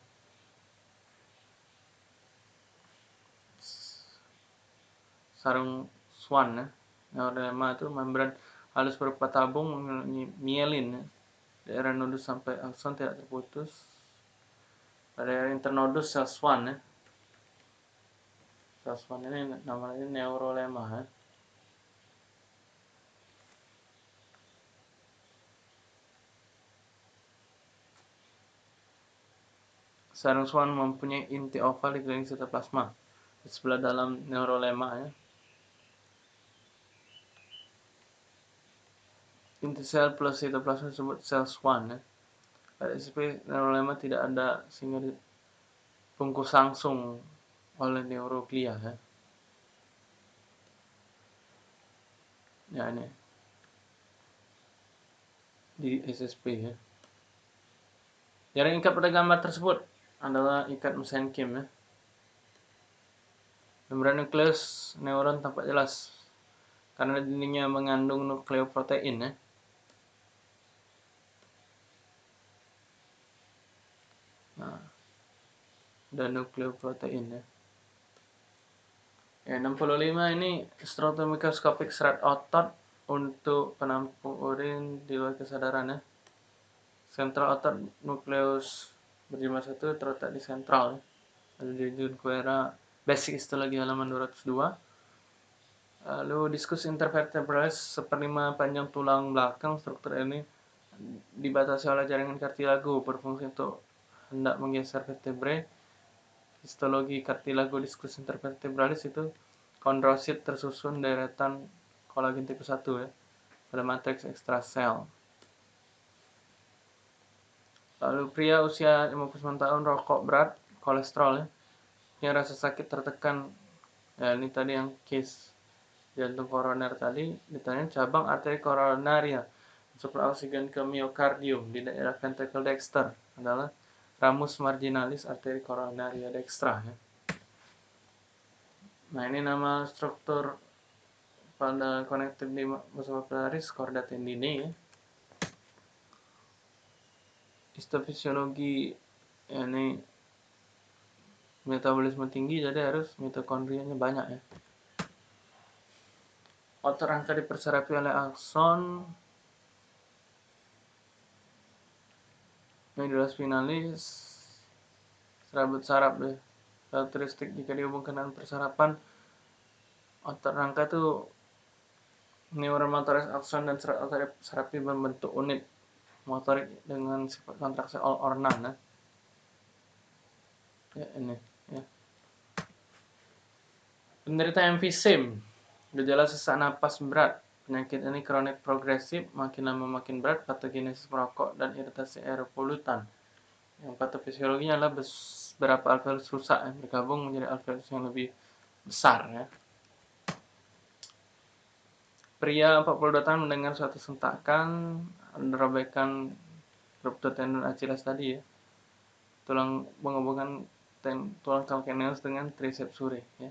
Sarung Swan ya. Neuralema itu membran halus berupa tabung mielin ya. Daerah nodus sampai akson tidak terputus. Pada daerah internodus sel Swan ya. Sel Swan ini namanya neurolema ya. Sarung mempunyai inti oval di keliling sitoplasma di sebelah dalam neurolema ya. inti sel plus sitoplasma disebut sel swan ya. Pada SCP neurolema tidak ada sehingga dibungkus langsung oleh neuroglia ya. Ya ini di SSP ya. Jaring ikat pada gambar tersebut adalah ikat mesenkim ya. Membran nukleus neuron tampak jelas karena dindingnya mengandung nukleoprotein ya. Nah, dan nukleoprotein ya. Ya, 65 ini mikroskopik serat otot untuk penampung urin di luar kesadaran ya. Sentral otot nukleus berjumlah satu terletak di sentral ya. Ada di Junquera Basic Histologi halaman 202. Lalu diskus intervertebralis seperlima panjang tulang belakang struktur ini dibatasi oleh jaringan kartilago berfungsi untuk hendak menggeser vertebrae histologi cartilago discus intervertebralis itu kondrosit tersusun deretan kolagen tipe 1 ya pada matriks ekstrasel. Lalu pria usia 59 tahun rokok berat, kolesterol ya, rasa sakit tertekan ya ini tadi yang case jantung koroner tadi ditanya cabang arteri koronaria suplai oksigen ke miokardium di daerah ventricle dexter adalah ramus marginalis arteri koronaria dextra ya. Nah, ini nama struktur pada connected di muscularis chorda tendine ya. Histofisiologi ya, ini metabolisme tinggi jadi harus mitokondrianya banyak ya. Otot rangka diperserapi oleh akson medulla spinalis serabut saraf deh. Karakteristik jika dihubungkan dengan persarapan otot rangka itu neuron motoris akson dan serabut serapi membentuk unit motorik dengan sifat kontraksi all or none. Ya, ini. Penderita emfisem, gejala sesak napas berat. Penyakit ini kronik progresif, makin lama makin berat, patogenesis merokok, dan iritasi aeropolutan. Yang patofisiologinya adalah beberapa alveolus rusak yang bergabung menjadi alveolus yang lebih besar. Ya. Pria 42 tahun mendengar suatu sentakan, robekan ruptur tendon Achilles tadi ya. Tulang menghubungkan tulang calcaneus dengan triceps suri ya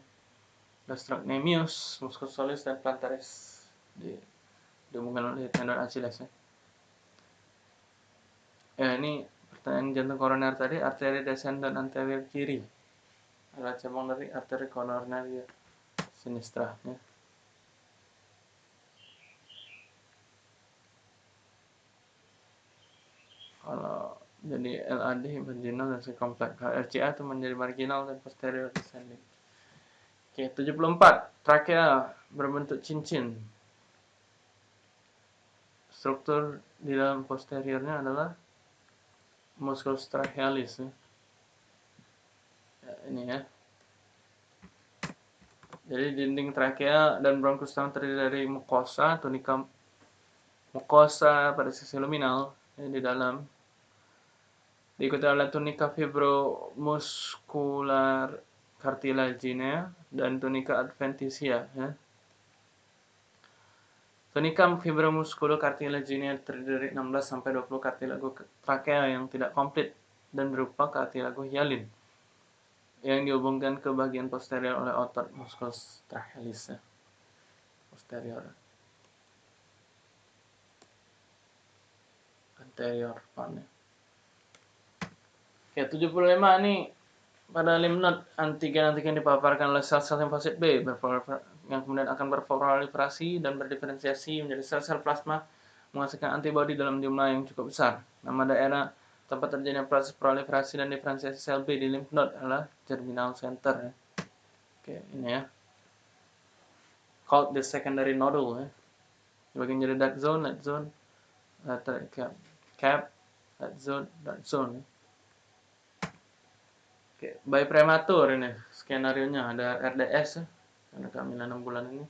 gastrocnemius, musculus soleus, dan plantaris di, dihubungkan oleh tendon Achilles ya. ya ini pertanyaan jantung koroner tadi arteri descendant anterior kiri adalah cabang dari arteri koronaria sinistra ya. Kalau jadi LAD marginal dan sekompleks RCA itu menjadi marginal dan posterior descending Oke, 74. Trakea berbentuk cincin. Struktur di dalam posteriornya adalah musculus trachealis. Ya. ya, ini ya. Jadi dinding trakea dan bronkus terdiri dari mukosa, tunika mukosa pada sisi luminal ya, di dalam diikuti oleh tunika fibromuskular cartilaginea dan tunica adventitia ya. Tunica fibromusculocartilaginea terdiri dari 16 sampai 20 kartilago trakea yang tidak komplit dan berupa kartilago hyalin yang dihubungkan ke bagian posterior oleh otot musculus trachealis ya. posterior anterior pan ya. Oke, 75 ini pada limnot antigen-antigen dipaparkan oleh sel-sel limfosit B yang kemudian akan berproliferasi dan berdiferensiasi menjadi sel-sel plasma menghasilkan antibodi dalam jumlah yang cukup besar. Nama daerah tempat terjadinya proses proliferasi dan diferensiasi sel B di lymph node adalah germinal center. Ya. Oke, ini ya. Called the secondary nodule ya. Dibagi jadi dark zone, light zone, cap, cap, light zone, dark zone. Ya. Oke, bayi prematur ini skenario nya ada RDS ya, karena kehamilan 6 bulan ini.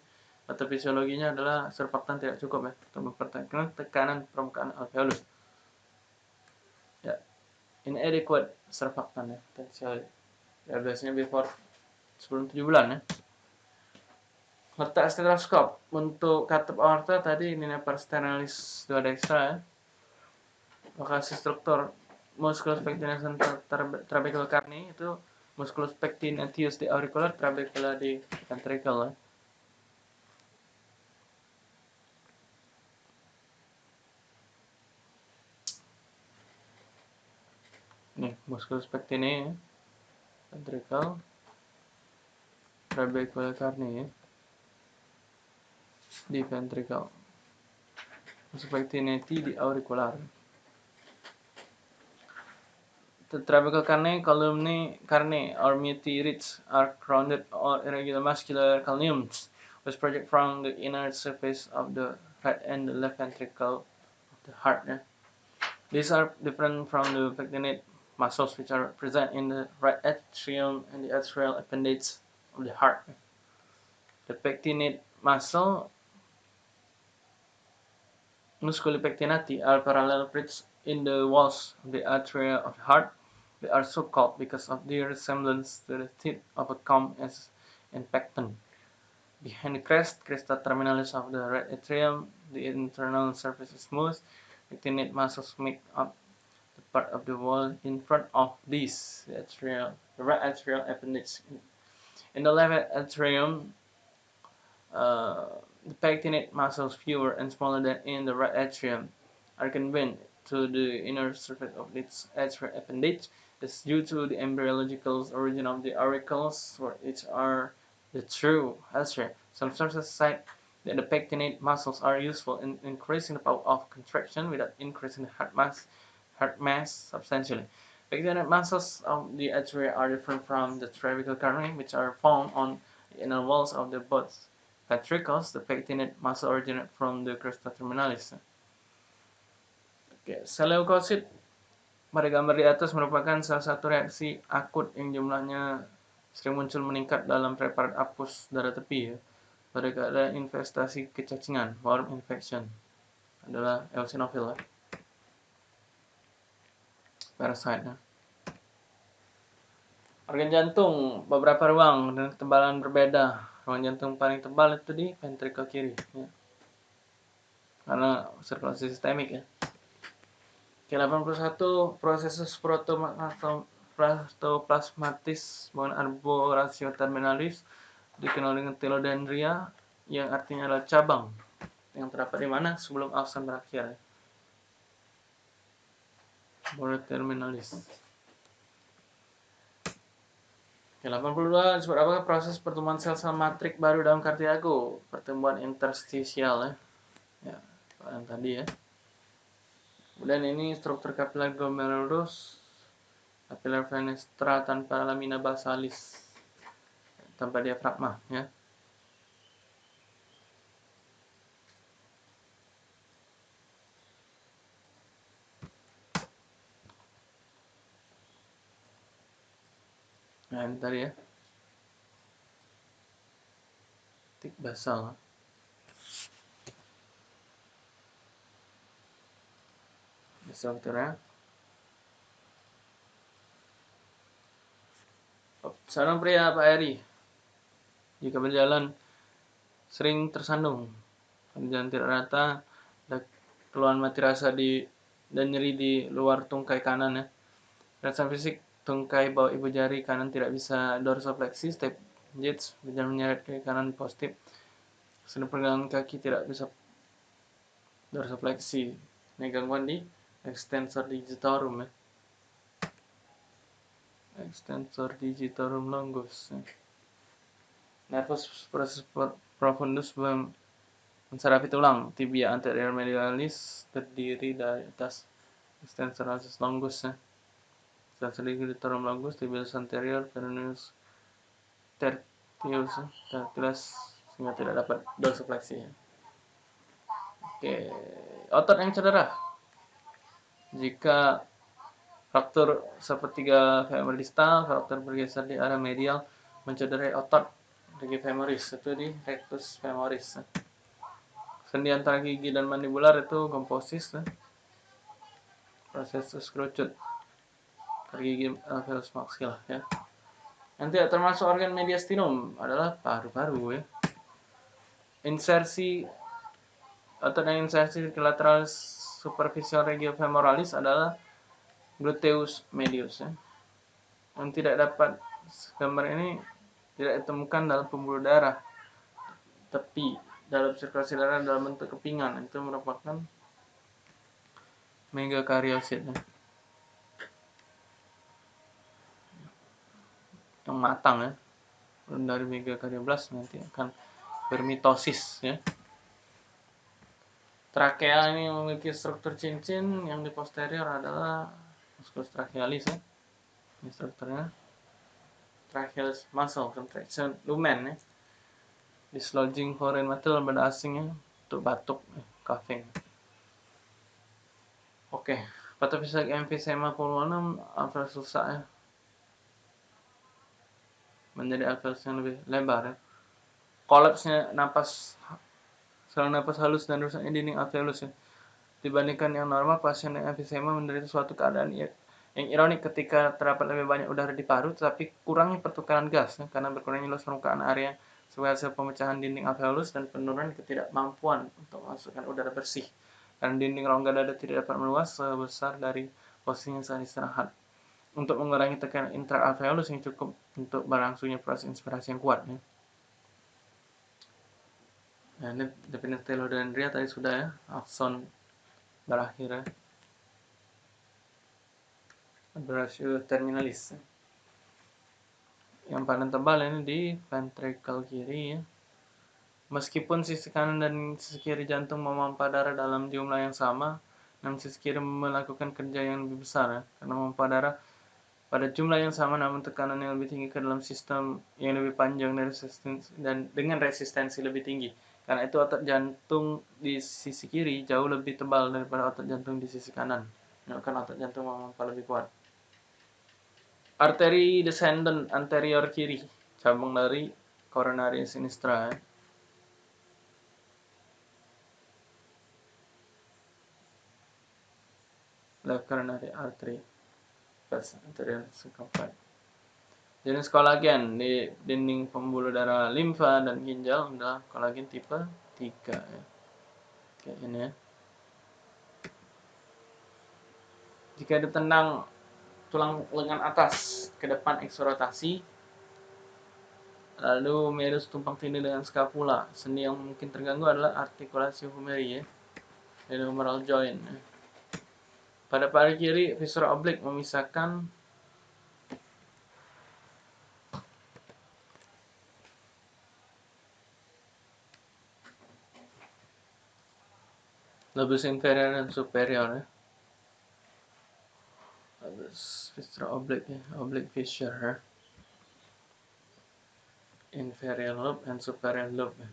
Atau fisiologinya adalah surfaktan tidak cukup ya untuk mempertahankan tekanan permukaan alveolus. Ya, inadequate surfaktan ya, potensial RDS-nya before sebelum 7 bulan ya. Letak stetoskop untuk katup aorta tadi ini sternalis dua dextra ya. Lokasi struktur musculus pectinus trabecular carni itu musculus pectinatius di auricular trabecula di ventricle ya. Nih, musculus pectini ya. ventricle trabecular carni ya. di ventricle musculus pectinati di auricular The trabecal carne, columni carne, or meteorites are rounded or irregular muscular columns which project from the inner surface of the right and the left ventricle of the heart. These are different from the pectinate muscles which are present in the right atrium and the atrial appendage of the heart. The pectinate muscle musculi pectinati are parallel bricks in the walls of the atria of the heart They are so called because of their resemblance to the teeth of a comb as in pecten. Behind the crest, cresta terminalis of the right atrium, the internal surface is smooth. Pectinate muscles make up the part of the wall in front of this, the atrial, the right atrial appendage. In the left atrium, uh, the pectinate muscles, fewer and smaller than in the right atrium, are convened to the inner surface of its atrial appendage. Is due to the embryological origin of the auricles, which are the true atria. Some sources cite that the pectinate muscles are useful in increasing the power of contraction without increasing the heart mass, heart mass substantially. Pectinate muscles of the atria are different from the cervical coronae, which are found on the inner walls of the both ventricles. The pectinate muscle originate from the cresta terminalis. Oke, sel leukosit pada gambar di atas merupakan salah satu reaksi akut yang jumlahnya sering muncul meningkat dalam preparat apus darah tepi ya. Pada keadaan investasi kecacingan, worm infection adalah eosinophil ya. Parasite ya. Organ jantung beberapa ruang dengan ketebalan berbeda. Ruang jantung paling tebal itu di ventricle kiri, ya. karena sirkulasi sistemik ya. Oke, 81 proses protoplasmatis maupun arborescens terminalis dikenal dengan telodendria yang artinya adalah cabang yang terdapat di mana sebelum akson berakhir. terminalis. Oke, 82 disebut apa? Proses pertumbuhan sel-sel matrik baru dalam Cartilago, pertumbuhan interstisial ya. Ya, yang tadi ya. Kemudian ini struktur kapiler glomerulus, kapiler fenestra tanpa lamina basalis, tanpa diafragma ya. Nah, tadi ya. Tik basal. Strukturnya. Seorang pria Pak Eri jika berjalan sering tersandung jalan tidak rata ada keluhan mati rasa di dan nyeri di luar tungkai kanan ya rasa fisik tungkai bawah ibu jari kanan tidak bisa dorsofleksi, step jits berjalan menyeret ke kanan positif. Sedang pergelangan kaki tidak bisa dorsofleksi. Ini gangguan di extensor digitorum ya. Extensor digitorum longus. Nervus profundus menserapi tulang tibia anterior medialis terdiri dari atas extensor longus ya sedikit ditaruh longus tibialis anterior peroneus tertius tertius sehingga tidak dapat dorsifleksi ya. Oke, otot yang cedera. Jika fraktur sepertiga femur distal, fraktur bergeser di area medial mencederai otot regi femoris itu di rectus femoris. Sendi antara gigi dan mandibular itu komposis. Proses kerucut gigi alveolus maxill ya. Yang termasuk organ mediastinum adalah paru-paru ya. Insersi atau insersi lateral superficial regio femoralis adalah gluteus medius ya. Yang tidak dapat gambar ini tidak ditemukan dalam pembuluh darah tepi dalam sirkulasi darah dalam bentuk kepingan itu merupakan megakaryosit ya. yang matang ya dari megakaryoblast nanti akan bermitosis ya trakea ini memiliki struktur cincin yang di posterior adalah musculus trachealis ya. Ini strukturnya. Trachealis muscle contraction lumen ya. Dislodging foreign material pada asingnya untuk batuk ya, coughing. Oke patofisik emphysema pulmonum apa susah ya. Menjadi alveolus yang lebih lebar ya. Kolapsnya napas saluran napas halus dan rusaknya dinding alveolus ya. Dibandingkan yang normal, pasien dengan emfisema menderita suatu keadaan yang ironik ketika terdapat lebih banyak udara di paru, tetapi kurangnya pertukaran gas ya, karena berkurangnya luas permukaan area sebagai hasil pemecahan dinding alveolus dan penurunan ketidakmampuan untuk memasukkan udara bersih karena dinding rongga dada tidak dapat meluas sebesar dari posisinya saat istirahat untuk mengurangi tekanan intraalveolus yang cukup untuk berlangsungnya proses inspirasi yang kuat ya. Nah, ini definisi telodendria tadi sudah ya, akson berakhir ya. Abrasio terminalis. Yang paling tebal ini di ventricle kiri ya. Meskipun sisi kanan dan sisi kiri jantung memompa darah dalam jumlah yang sama, namun sisi kiri melakukan kerja yang lebih besar ya, karena memompa darah pada jumlah yang sama namun tekanan yang lebih tinggi ke dalam sistem yang lebih panjang dan resistensi dan dengan resistensi lebih tinggi. Karena itu otot jantung di sisi kiri jauh lebih tebal daripada otot jantung di sisi kanan. Karena otot jantung memompa lebih kuat. Arteri descendant anterior kiri, cabang dari coronary sinistra. Ya. Left coronary artery, anterior circumference. Jenis kolagen di dinding pembuluh darah limfa dan ginjal adalah kolagen tipe 3 ya. Kayak ini ya. Jika ditendang tulang lengan atas ke depan eksorotasi, lalu merus tumpang tindih dengan scapula. Sendi yang mungkin terganggu adalah artikulasi humeri ya, dan humeral joint. Ya. Pada paru kiri, viscera oblik memisahkan lobus inferior dan superior ya. Lobus oblique ya, oblique fissure ya. Inferior lobe dan superior lobe ya.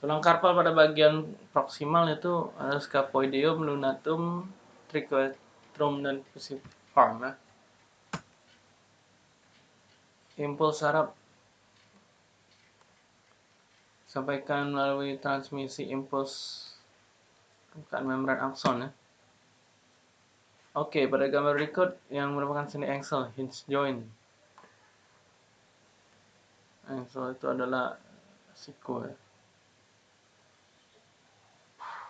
Tulang karpal pada bagian proksimal itu ada scapoideum, lunatum, triquetrum dan fusiform ya. Impuls saraf sampaikan melalui transmisi impuls permukaan membran akson ya. Oke, pada gambar berikut yang merupakan sendi ankle hinge joint. Ankle itu adalah siku ya.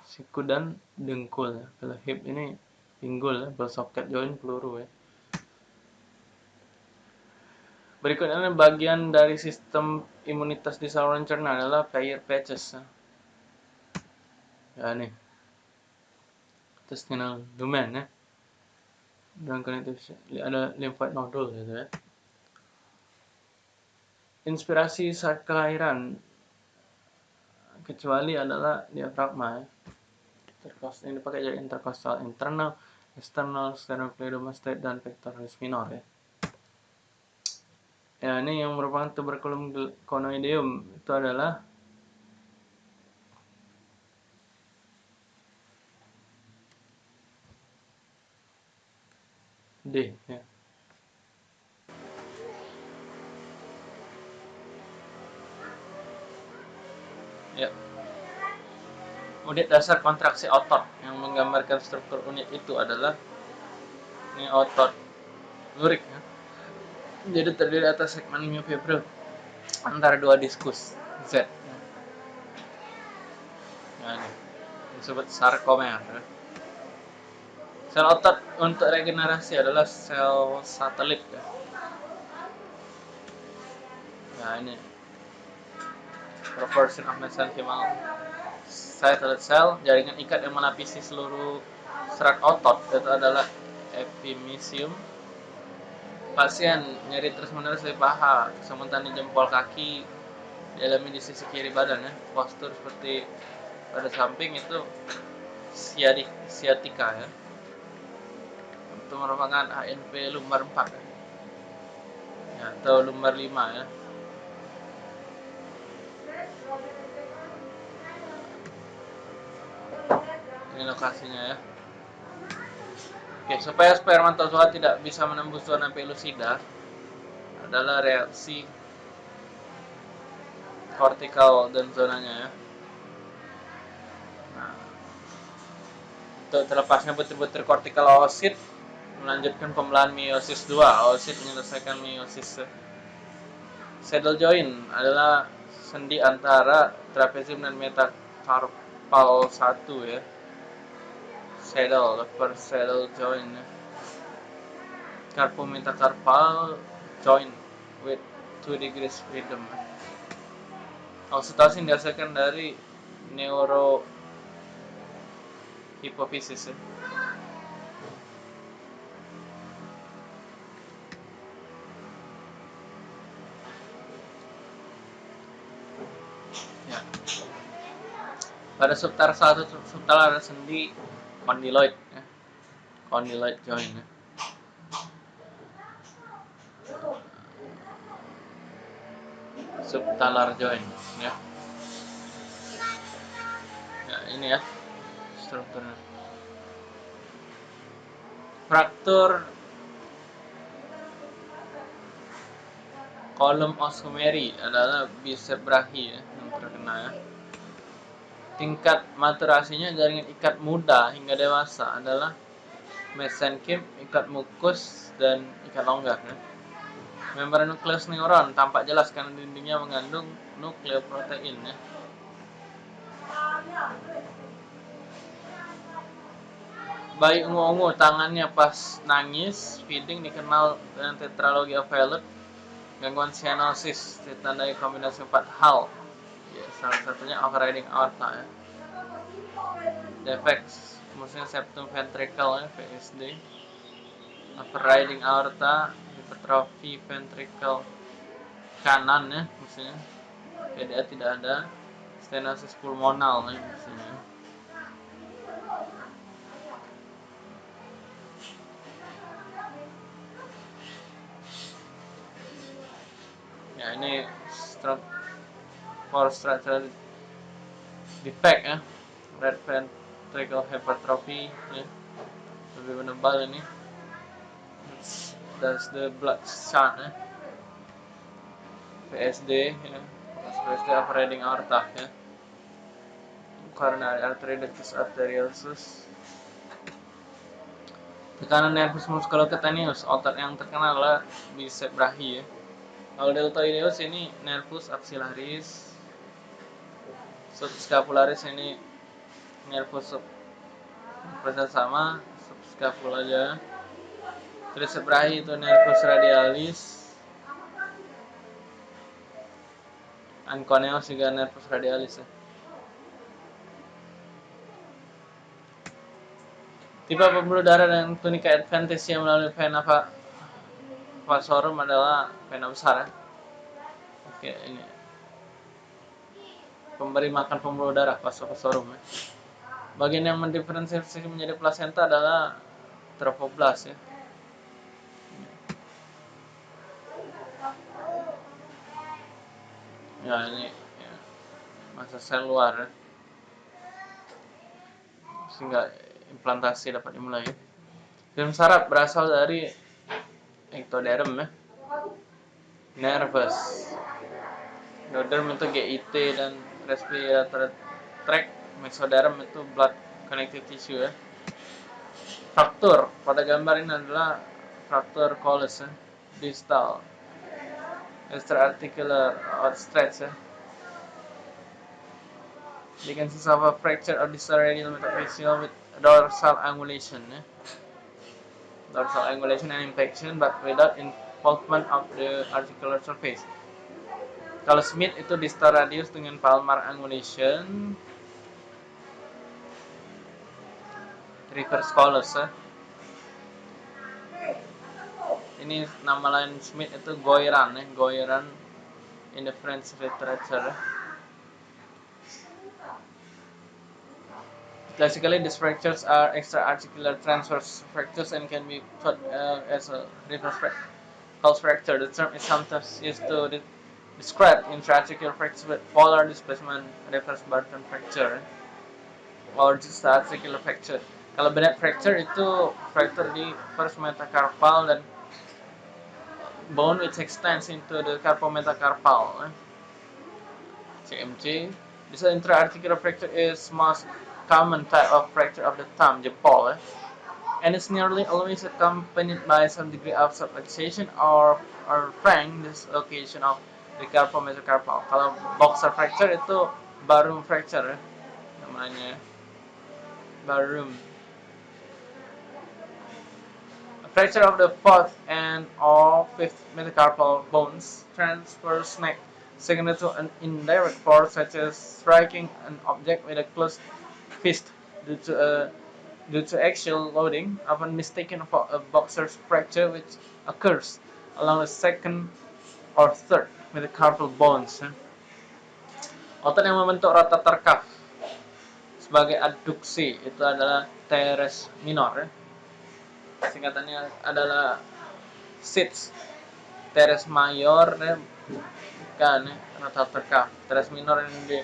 Siku dan dengkul ya. Kalau hip ini pinggul ya, bersoket joint peluru ya. Berikutnya bagian dari sistem imunitas di saluran cerna adalah Peyer's patches. Ya nih. Intestinal lumen ya. Dan connective ada lymphoid nodule gitu ya. Inspirasi saat kelahiran kecuali adalah diafragma ya. Intercostal ini dipakai jadi intercostal internal, external, sternocleidomastoid dan pectoralis minor ya. Ya, ini yang merupakan tuberculum conoideum itu adalah D ya. Ya. Unit dasar kontraksi otot yang menggambarkan struktur unit itu adalah ini otot lurik ya jadi terdiri atas segmen myofibril antara dua diskus Z. Nah, ini disebut sarkomer. Sel otot untuk regenerasi adalah sel satelit ya. Nah ini proportion of mesenchymal satellite cell jaringan ikat yang melapisi seluruh serat otot itu adalah epimysium pasien nyeri terus menerus di paha sementara di jempol kaki dialami di sisi kiri badan ya. Postur seperti pada samping itu siadik, siatika ya. Itu merupakan HNP lumbar 4 ya. ya atau lumbar 5 ya. Ini lokasinya ya Oke, supaya spermatozoa tidak bisa menembus zona pelusida adalah reaksi kortikal dan zonanya ya. Nah, untuk terlepasnya butir-butir kortikal oosit melanjutkan pembelahan meiosis 2. Oosit menyelesaikan meiosis Saddle joint adalah sendi antara trapezium dan metacarpal satu ya. Saddle, first saddle joint. Ya. Carpometacarpal joint with 2 degrees freedom. Oksitosin dihasilkan dari neuro hipofisis ya. Pada subtarsal atau subtalar sendi condyloid ya. Condyloid joint ya. subtalar joint ya. Ya, ini ya strukturnya. Fraktur kolom osumeri adalah bicep brachi ya, yang terkena ya. Tingkat maturasinya jaringan ikat muda hingga dewasa adalah mesenkim, ikat mukus, dan ikat longgar. Ya. Membran nukleus neuron tampak jelas karena dindingnya mengandung nukleoprotein ya. Bayi ungu-ungu tangannya pas nangis, feeding dikenal dengan tetralogy of Fallot, gangguan cyanosis ditandai kombinasi empat hal. Ya, salah satunya overriding aorta ya. Defect maksudnya septum ventricle ya, PSD. Overriding aorta, hipertrofi ventricle kanan ya maksudnya. PDA tidak ada stenosis pulmonal ya maksudnya. ya ini stroke for structural defect ya. Red ventricle hypertrophy ya. Lebih menebal ini. That's the blood shot ya. PSD ya. PSD operating aorta ya. Coronary artery ductus arteriosus. Tekanan nervus musculocutaneus otot yang terkenal adalah bicep brachi ya. Kalau deltoideus ini nervus axillaris, subscapularis ini nervus sub sama subscapula aja. Tricep brachi itu nervus radialis. Anconeus juga nervus radialis ya. Tipe pembuluh darah dan tunika adventitia melalui vena vasorum adalah vena besar ya. Oke, ini pemberi makan pembuluh darah vasorum ya. Bagian yang mendiferensiasi menjadi plasenta adalah trophoblas ya. Ya ini ya, masa sel luar ya. sehingga implantasi dapat dimulai. Film saraf berasal dari ectoderm ya nervous endoderm itu GIT dan respiratory tract mesoderm itu blood connective tissue ya. Fraktur pada gambar ini adalah fraktur Colles ya distal. Extraarticular outstretch ya. You can see of a fracture of distal radial metaphyseal with dorsal angulation ya. Dorsal angulation and infection but without involvement of the articular surface. Kalau Smith itu distal radius dengan palmar angulation, reverse colors ya. Ini nama lain Smith itu Goiran ya, Goiran in the French literature. Classically, these fractures are extra-articular transverse fractures and can be thought uh, as a reverse pulse fracture. The term is sometimes used to de describe intra-articular fractures with polar displacement reverse Barton fracture or just articular fracture. Kalau Bennett fracture itu fracture di first metacarpal dan bone which extends into the carpometacarpal. CMC. This intra-articular fracture is most common type of fracture of the thumb, jempol, eh? and it's nearly always accompanied by some degree of subluxation or, or frank dislocation of Carpal metacarpal. Kalau boxer fracture itu barum fracture ya, namanya. Barum. Fracture of the fourth and or fifth metacarpal bones transfers neck secondary to an indirect force such as striking an object with a closed fist due to a due to axial loading, often mistaken for a boxer's fracture which occurs along the second or third metacarpal bones. Otot yang membentuk rotator cuff sebagai adduksi itu adalah teres minor. Singkatannya adalah sits. Teres mayor kan rotator cuff. Teres minor ini di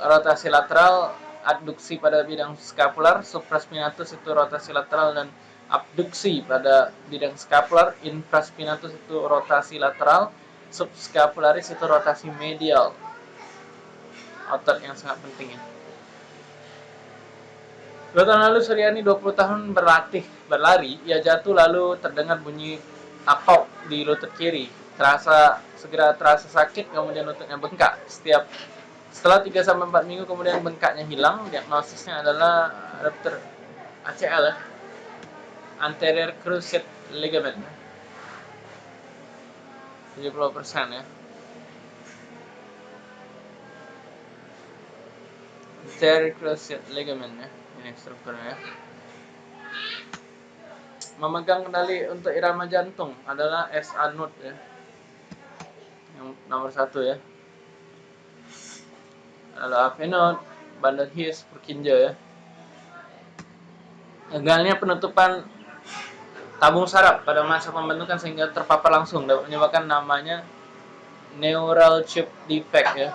rotasi lateral adduksi pada bidang skapular, supraspinatus itu rotasi lateral dan abduksi pada bidang skapular, infraspinatus itu rotasi lateral, subscapularis itu rotasi medial. Otot yang sangat penting ya. Dua tahun lalu Suryani 20 tahun berlatih berlari, ia jatuh lalu terdengar bunyi apok di lutut kiri. Terasa segera terasa sakit, kemudian lututnya bengkak. Setiap setelah 3 sampai 4 minggu kemudian bengkaknya hilang, diagnosisnya adalah ruptur ACL. Anterior cruciate ligament. 70% ya. Anterior cruciate ligament ya. Ini strukturnya ya. Memegang kendali untuk irama jantung adalah SA node ya. Yang nomor satu ya lalu avenot bandar hias perkinja ya gagalnya penutupan tabung saraf pada masa pembentukan sehingga terpapar langsung dapat menyebabkan namanya neural chip defect ya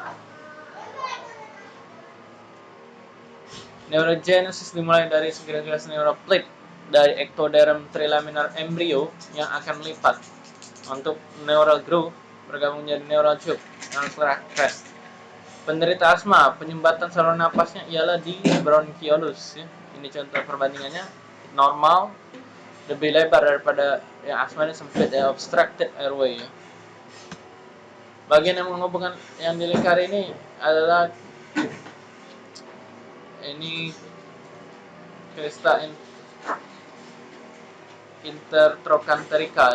neurogenesis dimulai dari segala neuroplate dari ectoderm trilaminar embrio yang akan melipat untuk neural groove bergabung menjadi neural tube transfer crest Penderita asma, penyumbatan saluran napasnya ialah di bronchiolus. Ya. Ini contoh perbandingannya normal lebih lebar daripada yang asma ini sempit ya obstructed airway. Ya. Bagian yang menghubungkan yang dilingkari ini adalah ini crista in,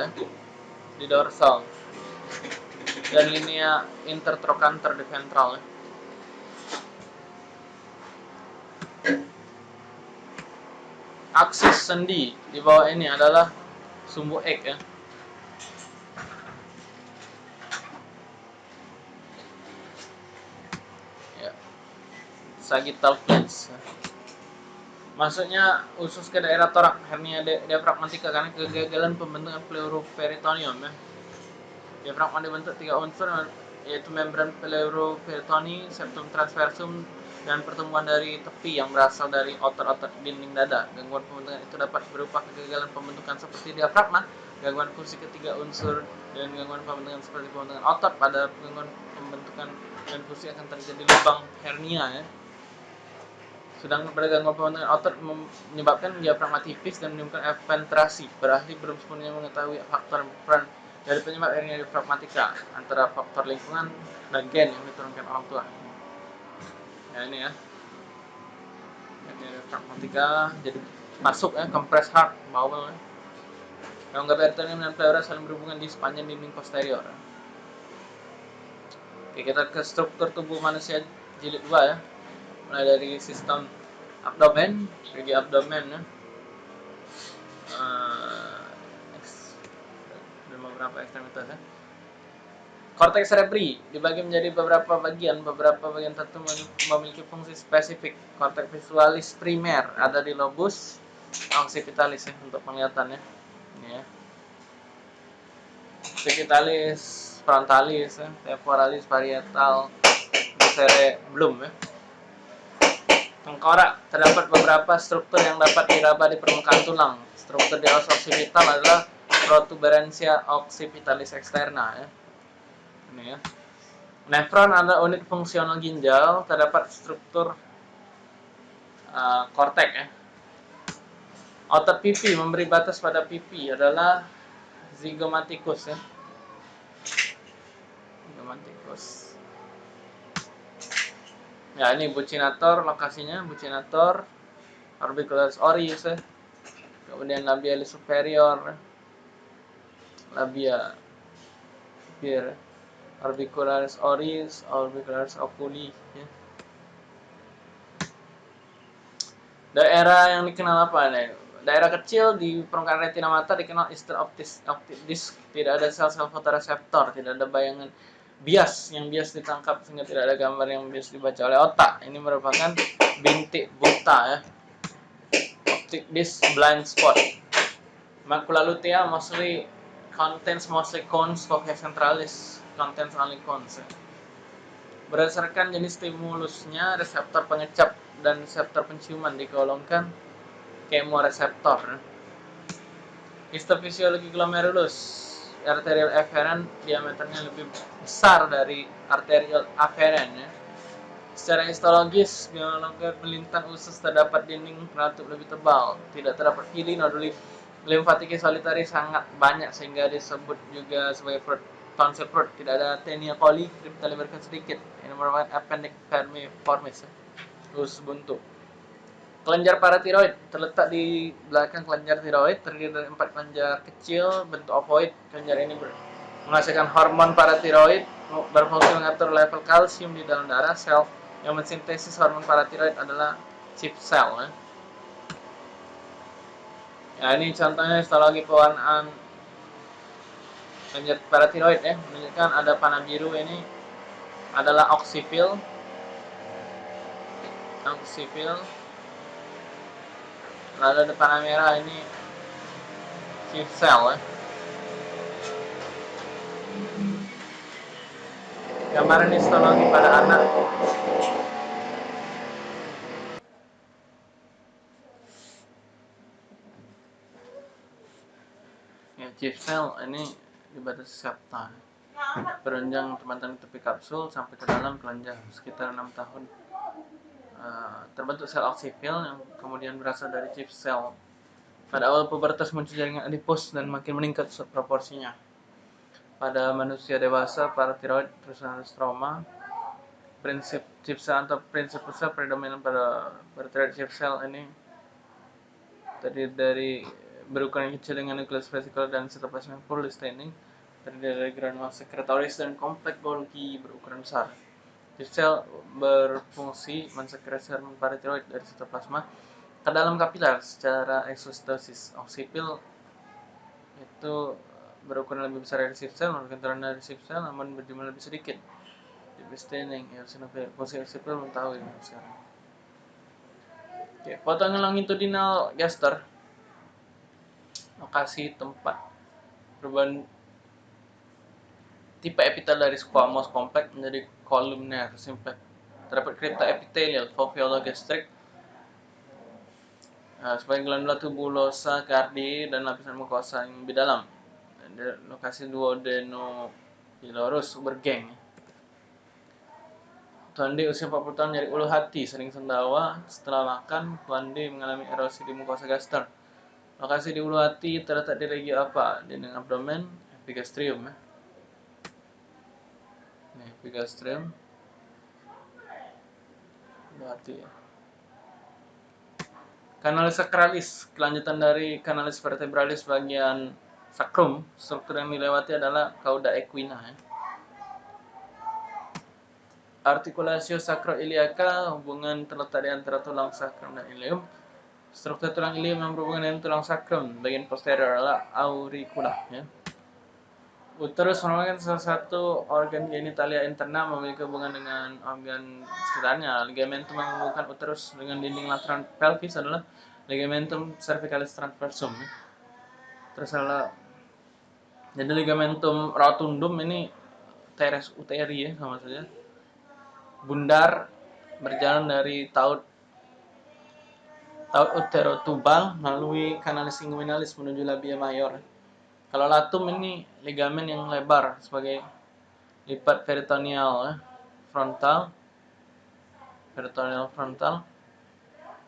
ya, di dorsal dan linea intertrochanter di ventral ya. Aksis sendi di bawah ini adalah sumbu X ya. ya. Sagittal plates. Maksudnya usus ke daerah torak hernia diafragmatika karena kegagalan pembentukan pleuroperitoneum ya. Diafragma dibentuk tiga unsur yaitu membran pleuroperitoni, septum transversum, dan pertumbuhan dari tepi yang berasal dari otot-otot dinding dada. Gangguan pembentukan itu dapat berupa kegagalan pembentukan seperti diafragma, gangguan fungsi ketiga unsur, dan gangguan pembentukan seperti pembentukan otot. Pada gangguan pembentukan dan fungsi akan terjadi lubang hernia ya. Sedang pada gangguan pembentukan otot menyebabkan diafragma tipis dan menimbulkan eventrasi. Berahli belum sepenuhnya mengetahui faktor peran dari penyebab hernia diafragmatika antara faktor lingkungan dan gen yang diturunkan orang tua ya ini ya ini pragmatika jadi masuk ya kompres hard bawel ya. Rongga peritoneum dan pleura saling berhubungan di sepanjang dinding posterior. Oke, kita ke struktur tubuh manusia jilid 2 ya. Mulai dari sistem abdomen, segi abdomen ya. Uh, beberapa ekstremitas ya. Korteks cerebri dibagi menjadi beberapa bagian. Beberapa bagian tertentu memiliki fungsi spesifik. Korteks visualis primer ada di lobus occipitalis ya untuk penglihatannya. Ya. Occipitalis frontalis, ya. temporalis, parietal, cerebellum ya. Tengkorak terdapat beberapa struktur yang dapat diraba di permukaan tulang. Struktur di os occipital adalah protuberansia occipitalis externa ya ini ya. Nefron adalah unit fungsional ginjal, terdapat struktur uh, ya. Otot pipi memberi batas pada pipi adalah zygomaticus ya. romanticus ya ini bucinator lokasinya bucinator orbicularis oris ya. kemudian labialis superior labia here orbicularis oris orbicularis oculi ya. daerah yang dikenal apa nih? Daerah kecil di permukaan retina mata dikenal ister optis optic disc. Tidak ada sel-sel fotoreseptor tidak ada bayangan bias yang bias ditangkap sehingga tidak ada gambar yang bias dibaca oleh otak. Ini merupakan bintik buta ya. Optic disc blind spot. Macula lutea mostly contains mostly cones focus centralis only cones ya. berdasarkan jenis stimulusnya reseptor pengecap dan reseptor penciuman digolongkan kemoreseptor histofisiologi glomerulus arterial afferent diameternya lebih besar dari arterial afferent ya. Secara histologis, biologis melintang usus terdapat dinding penutup lebih tebal, tidak terdapat pili noduli limfatik solitari sangat banyak sehingga disebut juga sebagai tonsil perut. Tidak ada tenia coli, kripta liberkan sedikit. Ini merupakan appendix vermiformis, ya. usus buntu. Kelenjar paratiroid terletak di belakang kelenjar tiroid, terdiri dari empat kelenjar kecil bentuk ovoid. Kelenjar ini menghasilkan hormon paratiroid, berfungsi mengatur level kalsium di dalam darah. Sel yang mensintesis hormon paratiroid adalah chip cell. Ya. ya ini contohnya histologi pewarnaan kelenjar paratiroid ya, menunjukkan ada panah biru ini adalah oksifil, oksifil lalu ada panah merah ini chief cell ya. gambaran histologi pada anak. Ya chief cell ini dibatasi septa berenjang teman-teman tepi kapsul sampai ke dalam kelenjar sekitar 6 tahun Eh, terbentuk sel oksifil yang kemudian berasal dari chip sel. Pada awal pubertas muncul jaringan adipos dan makin meningkat proporsinya. Pada manusia dewasa, para tiroid terus stroma, prinsip chip cell atau prinsip besar predominan pada tiroid chip cell ini terdiri dari berukuran kecil dengan nukleus vesikel dan sitoplasma staining terdiri dari granul sekretoris dan kompleks Golgi berukuran besar. Sel berfungsi mensekresi hormon paratiroid dari sitoplasma ke dalam kapiler secara eksostosis. Oksipil itu berukuran lebih besar dari sel, merupakan turunan dari sel, namun berjumlah lebih sedikit. Di staining, eosinofil, fungsi oksipil belum tahu ini sekarang. Oke, potongan longitudinal gaster lokasi tempat perubahan tipe epitel dari squamous kompleks menjadi kolumner simplex. Terdapat kripta epitelial foveolo-gastric uh, sebagai glandula tubulosa cardi dan lapisan mukosa yang lebih dalam. Dan lokasi duodenopilorus bergeng. Tuan D usia 40 tahun nyari ulu hati, sering sendawa. Setelah makan, Tuan D mengalami erosi di mukosa gaster. Lokasi di ulu hati terletak di regi apa? Di abdomen, epigastrium. Ya nih epigastrium berarti ya kanalis sakralis kelanjutan dari kanalis vertebralis bagian sakrum struktur yang dilewati adalah cauda equina ya. artikulasio sacroiliaca hubungan terletak di antara tulang sakrum dan ilium struktur tulang yang berhubungan dengan tulang sakrum bagian posterior adalah auricula ya Uterus merupakan salah satu organ genitalia internal memiliki hubungan dengan organ sekitarnya. Ligamentum yang menghubungkan uterus dengan dinding lateral pelvis adalah ligamentum cervicalis transversum. Terus adalah jadi ligamentum rotundum ini teres uteri ya sama saja. Bundar berjalan dari taut taut uterotubal melalui kanalis inguinalis menuju labia mayor. Kalau latum ini ligamen yang lebar sebagai lipat peritoneal ya. frontal peritoneal frontal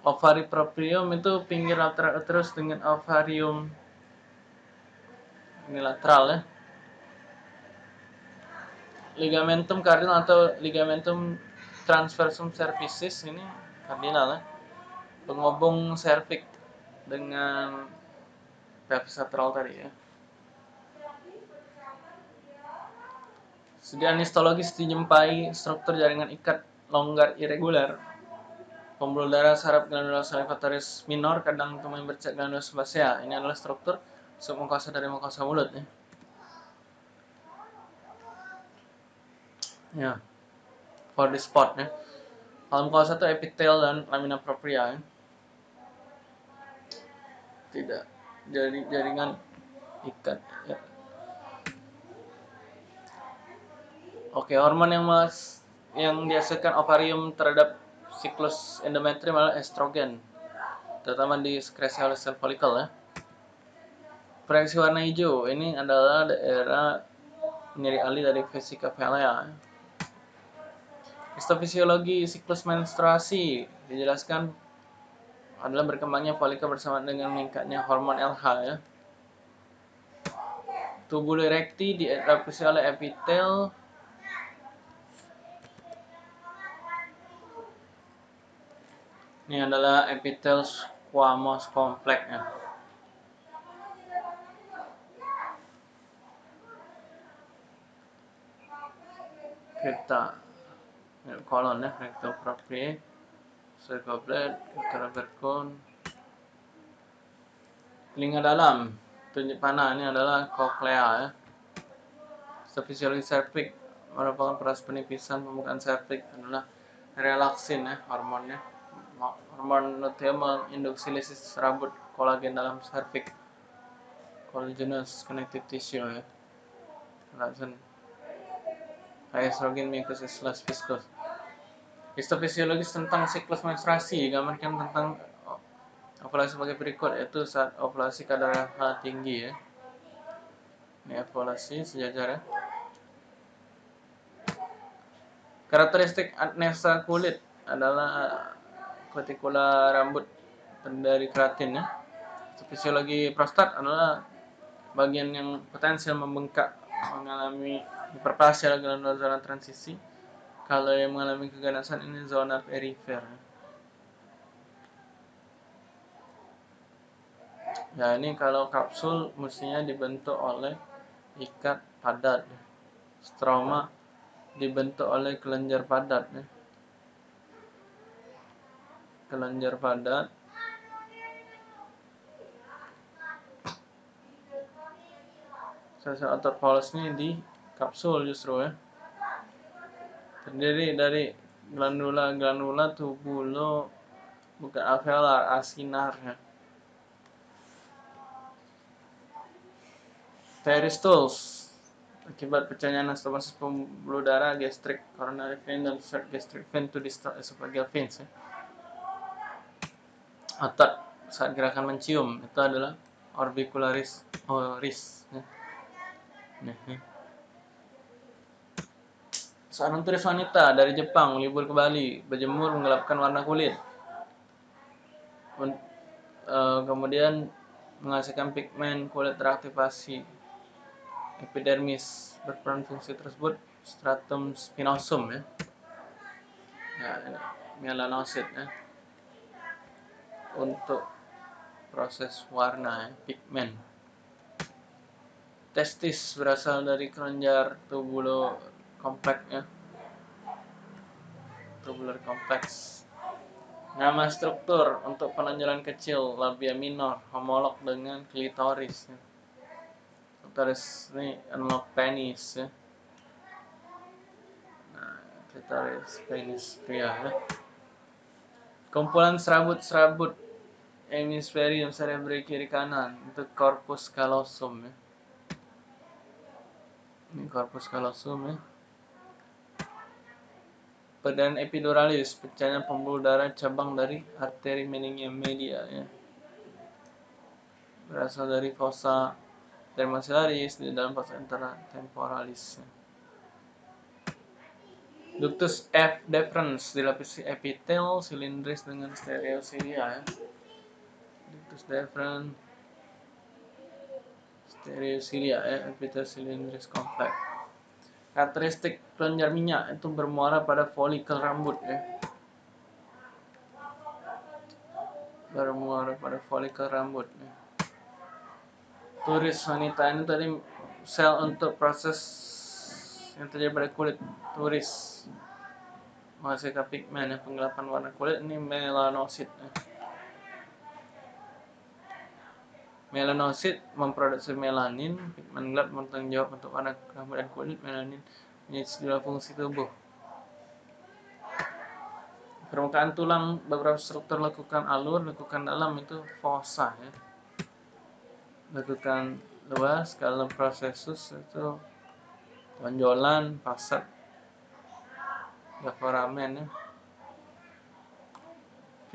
ovari proprium itu pinggir lateral terus dengan ovarium ini lateral ya ligamentum cardinal atau ligamentum transversum cervicis ini kardinal ya. Penghubung cervix dengan pelvis lateral tadi ya. Segi anistologis dijumpai struktur jaringan ikat longgar irregular. Pembuluh darah saraf glandula salivatoris minor kadang temui bercat glandula sebasea. Ini adalah struktur submukosa dari mukosa mulut ya. Ya. For the spot ya. Kalau mukosa itu epitel dan lamina propria ya. Tidak jadi jaringan ikat ya. Oke, hormon yang mas yang dihasilkan ovarium terhadap siklus endometrium adalah estrogen, terutama di sekresi oleh sel folikel ya. Proyeksi warna hijau ini adalah daerah nyeri ali dari vesika velea. Histofisiologi siklus menstruasi dijelaskan adalah berkembangnya folikel bersama dengan meningkatnya hormon LH ya. Tubul erekti diadaptasi oleh epitel Ini adalah epitel squamous complex ya. Kita ya, kolon ya, rectal cervoblet, kita berkon. Telinga dalam, panah ini adalah koklea ya. Fisiologi cervix merupakan proses penipisan pembukaan cervix adalah relaksin ya hormonnya. Hormon luteum menginduksi lisis rambut kolagen dalam cervix. Collagenous connective tissue ya. Relaxin. Estrogen mucus slash viscous histofisiologis tentang siklus menstruasi gambarkan tentang ovulasi sebagai berikut yaitu saat ovulasi kadar H tinggi ya ini ovulasi sejajar ya karakteristik adnesa kulit adalah kutikula rambut dari keratin ya. Fisiologi prostat adalah bagian yang potensial membengkak mengalami hiperplasia zona transisi. Kalau yang mengalami keganasan ini zona perifer. Ya ini kalau kapsul mestinya dibentuk oleh ikat padat. Stroma dibentuk oleh kelenjar padat. Kelenjar padat sel-sel otot polos ini di kapsul justru ya terdiri dari glandula-glandula tubulo bukan alveolar asinar ya Peristols akibat pecahnya anastomosis pembuluh darah gastric coronary vein dan third gastric vein to distal esophageal veins ya otot saat gerakan mencium itu adalah orbicularis oris ya. Nih, nih. Seorang turis wanita dari Jepang libur ke Bali, berjemur menggelapkan warna kulit. Uh, kemudian menghasilkan pigmen kulit teraktivasi. Epidermis berperan fungsi tersebut stratum spinosum ya. Ya, melanosit ya untuk proses warna pigmen. Testis berasal dari kelenjar tubulo kompleks ya. Tubular kompleks. Nama struktur untuk penonjolan kecil labia minor homolog dengan klitoris. Ya. Klitoris ini analog penis ya. Nah, klitoris penis pria ya. Kumpulan serabut-serabut hemisferium cerebri kiri kanan itu corpus callosum ya ini corpus callosum ya Pedan epiduralis, pecahnya pembuluh darah cabang dari arteri meningium media ya. Berasal dari fossa dermasillaris di dalam fossa intertemporalis. Ya. Ductus F deferens dilapisi epitel silindris dengan stereosilia ya ductus deferens stereocilia ya epithelial cylindris complex Karakteristik kelenjar minyak itu bermuara pada folikel rambut ya. Bermuara pada folikel rambut ya. Turis wanita ini tadi sel untuk proses yang terjadi pada kulit turis menghasilkan pigmen ya penggelapan warna kulit ini melanosit ya. Melanosit memproduksi melanin, pigmen gelap bertanggung jawab untuk warna rambut dan kulit. Melanin menjadi sejumlah fungsi tubuh. Permukaan tulang beberapa struktur lekukan alur, lekukan dalam itu fossa ya. Lekukan luas kalau prosesus itu tonjolan, fasad, foramen ya.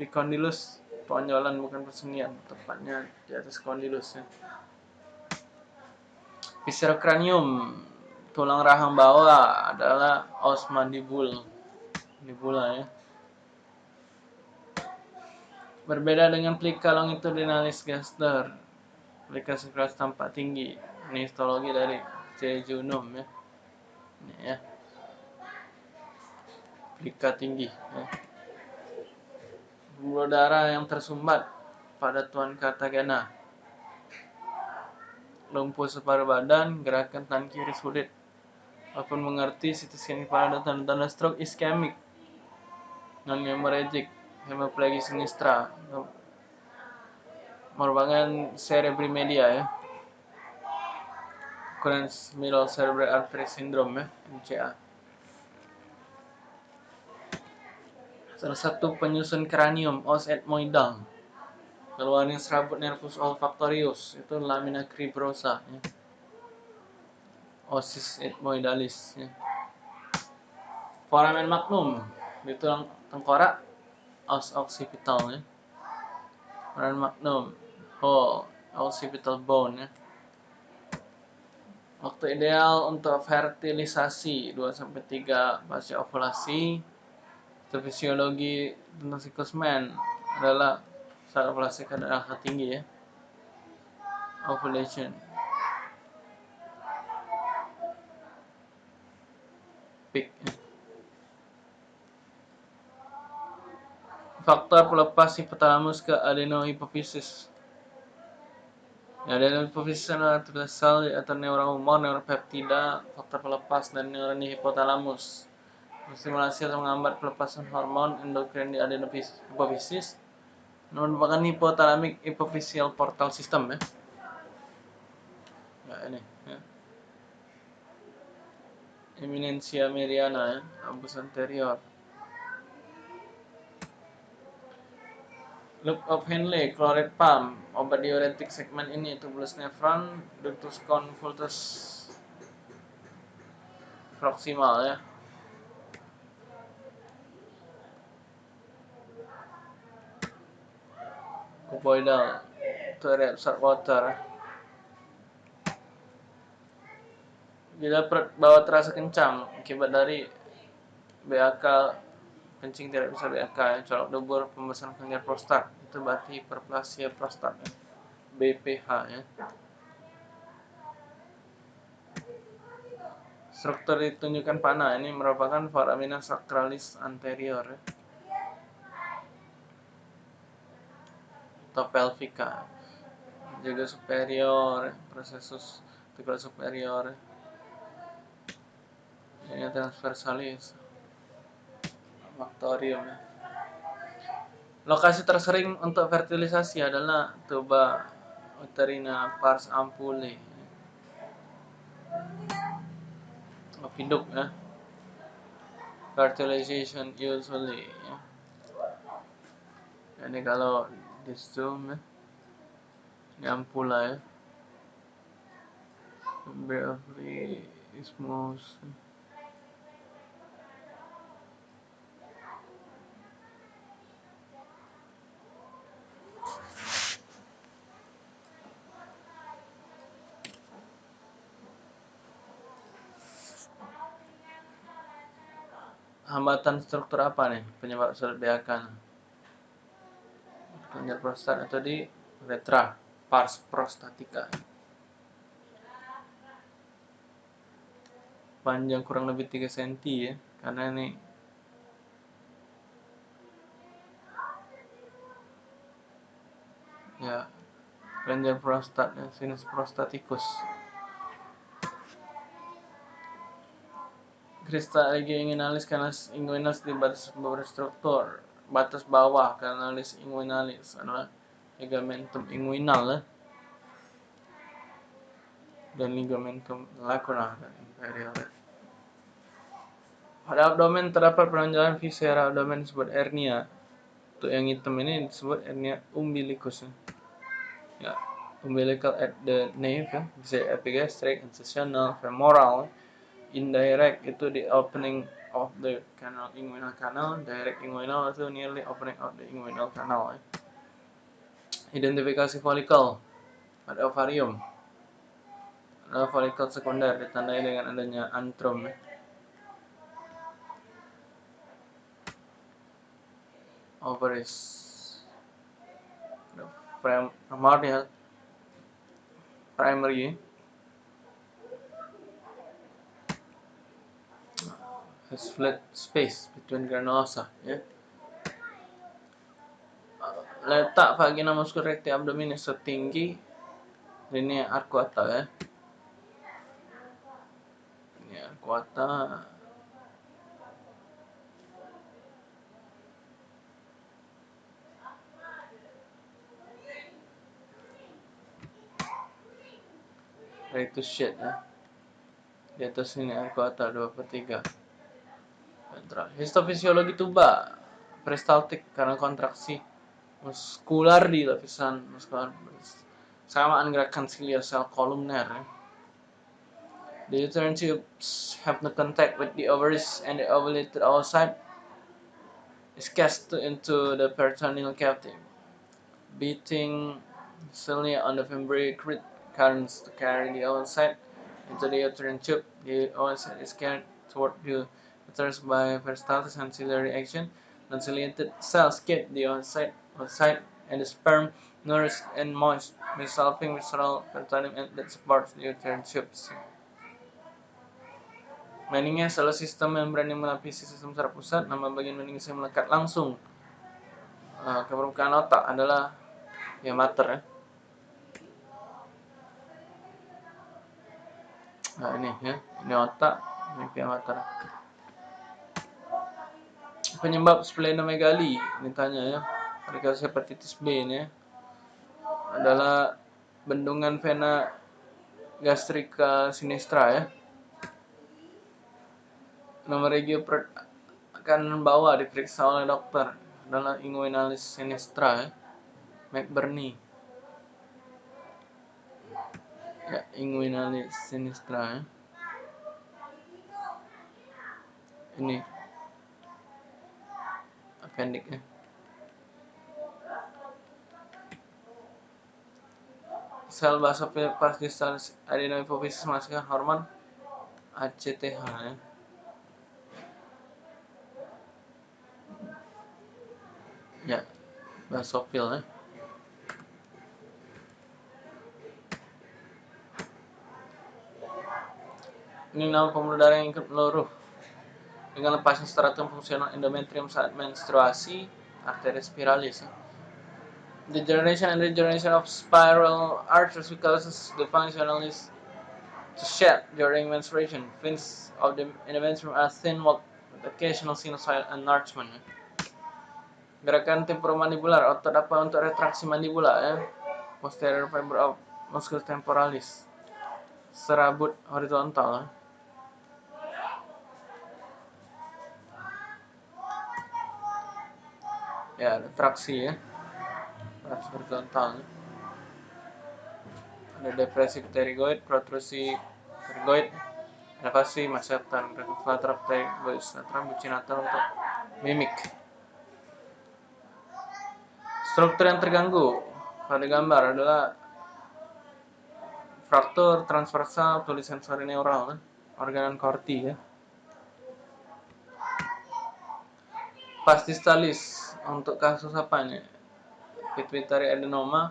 Vicondylus tonjolan bukan persendian tepatnya di atas kondilus ya. Viscerocranium tulang rahang bawah adalah os mandibul mandibula ya. Berbeda dengan plika longitudinalis gaster, plika sekelas tampak tinggi. Ini histologi dari jejunum ya. Ini ya. Plika tinggi ya pembuluh darah yang tersumbat pada Tuan Kartagena. Lumpuh separuh badan, gerakan tangan kiri sulit. Walaupun mengerti CT scan pada tanda-tanda stroke iskemik, non hemorrhagic, hemiplegia sinistra, merupakan cerebrimedia ya. Occurrence middle cerebral artery syndrome ya, MCA. Salah satu penyusun kranium os etmoidal. Keluarnya serabut nervus olfactorius itu lamina cribrosa ya. Osis etmoidalis ya. Foramen magnum di tulang tengkorak os occipital ya. Foramen magnum oh occipital bone ya. Waktu ideal untuk fertilisasi 2 sampai 3 pasca ovulasi fisiologi tentang siklus men adalah saat ovulasi kadar angka tinggi ya. Ovulation. Peak. Faktor pelepas hipotalamus ke adenohipofisis. Ya, adenohipofisis adalah sel atau neuron humor, neuropeptida, faktor pelepas, dan neuron hipotalamus. Stimulasi atau menghambat pelepasan hormon endokrin di adenohipofisis merupakan hypothalamic hypophyseal portal system ya. Ya ini ya. Eminensia meriana ya, ambus anterior. Loop of Henle, chloride pump, obat diuretik segmen ini, tubulus nephron, ductus convolutus proximal ya. Cuboidal to reabsorb water bila perut bawah terasa kencang akibat dari BAK kencing tidak bisa BAK colok dubur pembesaran kelenjar prostat itu berarti hiperplasia prostat ya. BPH ya struktur ditunjukkan panah ini merupakan foramina sacralis anterior ya. Atau pelvica juga superior prosesus articular superior. Ini transversalis. Maktorium ya. lokasi tersering untuk fertilisasi adalah tuba uterina pars ampule. Opiduk ya. Fertilization usually ya. ini kalau di zoom ya yang pula ya Beverly Ismos hambatan struktur apa nih penyebab sulit BAK? Kelenjar prostat atau di uretra pars prostatica. Panjang kurang lebih 3 cm ya karena ini ya kelenjar prostat ya, sinus prostatikus Kristal inguinalis kanalis inguinalis di batas struktur batas bawah kanalis inguinalis adalah ligamentum inguinal ya. dan ligamentum lacuna dan imperial. Pada abdomen terdapat penonjolan viscera abdomen disebut hernia. Untuk yang hitam ini disebut hernia umbilicus. Ya, umbilical at the nape ya, bisa epigastric, incisional, femoral, indirect itu di opening of the canal inguinal canal direct inguinal itu nearly opening of the inguinal canal ya. identifikasi folikel pada ovarium adalah folikel sekunder ditandai dengan adanya antrum ya. ovaries primordial primary has flat space between granulosa ya. Letak vagina muscular recti abdominis setinggi linea arcuata ya. Ini arcuata to shed ya. Di atas ini arcuata 2 per 3 Histofisiologi tuba peristaltik karena kontraksi muskular di lapisan muskular samaan gerakan silia sel kolumner ya. The uterine tubes have no contact with the ovaries and the ovulated outside is cast into the peritoneal cavity, beating cilia on the fimbriacrine currents to carry the outside into the uterine tube. The outside is carried toward the uterus by peristaltis ancillary action. Non-ciliated cells get the outside, outside and the sperm nourished and moist, resulting visceral peritoneum that supports the uterine tubes. Meninges adalah sistem membran yang melapisi sistem saraf pusat. Nama bagian meninges yang melekat langsung uh, ke permukaan otak adalah ya mater ya. Nah ini ya, ini otak, ini pia mater penyebab splenomegali ini tanya ya. Mereka hepatitis B ini ya. Adalah bendungan vena gastrika sinistra ya. Nomor regio kanan bawah diperiksa oleh dokter. Adalah inguinalis sinistra ya. McBurney. Ya inguinalis sinistra ya. Ini pendek ya sel basofil pas distal adenohypophysis menghasilkan hormon ACTH ya. Ya, basofil ya. Ini nama pembuluh darah yang ikut meluruh dengan lepasnya stratum fungsional endometrium saat menstruasi arteria spiralis. Degeneration and regeneration of spiral arteries causes the functionalis to shed during menstruation. Fins of the endometrium are thin with occasional sinusoidal enlargement. Gerakan temporomandibular, otot apa untuk retraksi mandibula ya. Posterior fiber of musculus temporalis. Serabut horizontal. Ya. Ya ada traksi ya. Traksi horizontal. Ada depresi pterygoid protrusi pterygoid elevasi masetan lateral pterygoid lateral bucinatal untuk mimik. Struktur yang terganggu. Pada gambar adalah fraktur transversal tulisensori neural organan korti ya pastistalis. Untuk kasus apa nih pituitary adenoma.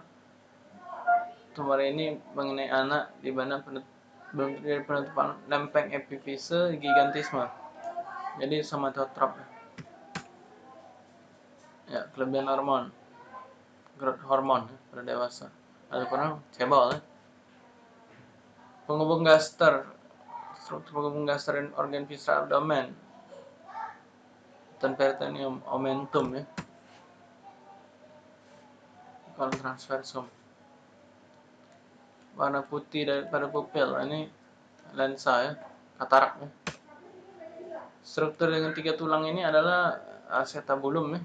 Tumor ini mengenai anak di mana terjadi penutupan lempeng epifise gigantisme. Jadi somatotrop. Ya kelebihan hormon. Growth hormon pada dewasa. Ada kurang cebol ya. penghubung gaster. Struktur penghubung gaster dan organ visceral abdomen dan peritoneum omentum ya. Kalau transversum warna putih daripada pupil. Ini lensa ya katarak ya. Struktur dengan tiga tulang ini adalah acetabulum ya.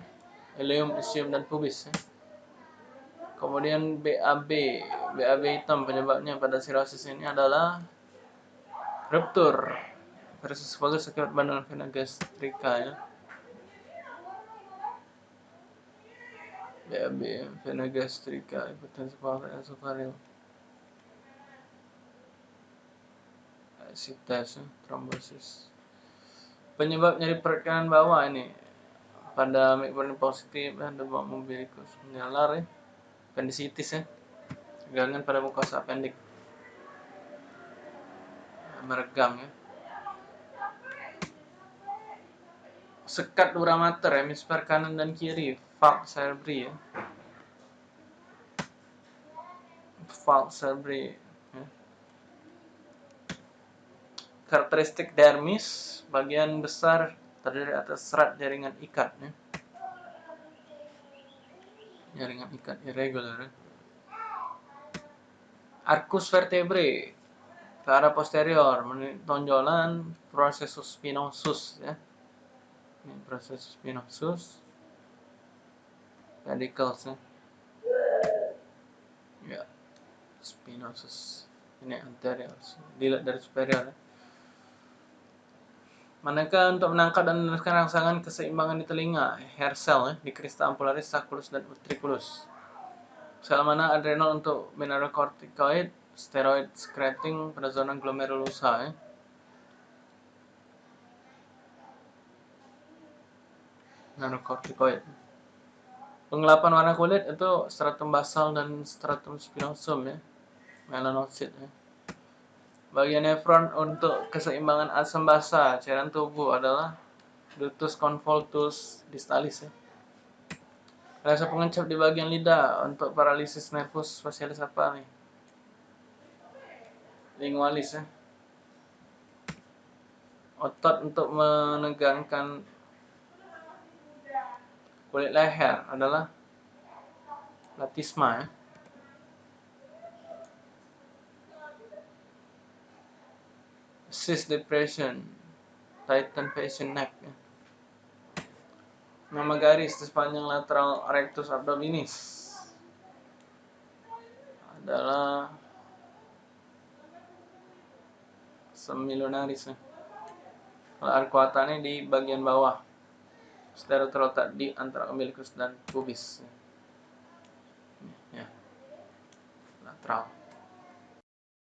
Ileum ischium dan pubis ya. kemudian BAB BAB hitam penyebabnya pada sirosis ini adalah ruptur versus fokus akibat bandungan vena gastrika ya BAB vena gastrika hipertensi pulmonale esophageal sites ya, trombosis. Penyebab nyeri perut bawah ini pada mikronin positif dan demam umbilikus menyalar ya appendicitis ya tegangan pada mukosa appendik meregang ya. Sekat dura mater hemisfer kanan dan kiri valve cerebri ya valve cerebri ya. karakteristik dermis bagian besar terdiri atas serat jaringan ikat ya. jaringan ikat irregular ya. arcus vertebrae ke arah posterior tonjolan processus spinosus ya ini processus spinosus pedicles ya? Ya. Spinosus. Ini anterior dilihat dari superior ya. Manakah untuk menangkap dan meneruskan rangsangan keseimbangan di telinga, hair cell ya, di krista ampularis, sacculus, dan utriculus. Sel mana adrenal untuk mineralocorticoid, steroid secreting pada zona glomerulosa ya. Mineralocorticoid. Penggelapan warna kulit itu stratum basal dan stratum spinosum ya. Melanocyte ya. Bagian nefron untuk keseimbangan asam basa cairan tubuh adalah ductus convolutus distalis ya. Rasa pengencap di bagian lidah untuk paralisis nervus facialis apa nih? Lingualis ya. Otot untuk menegangkan kulit leher adalah latisma ya. cyst depression, tighten patient neck. Ya. Nama garis di sepanjang lateral rectus abdominis adalah semilunaris. Ya. Kalau di bagian bawah, secara terletak di antara umbilicus dan pubis. Ya. ya. Lateral.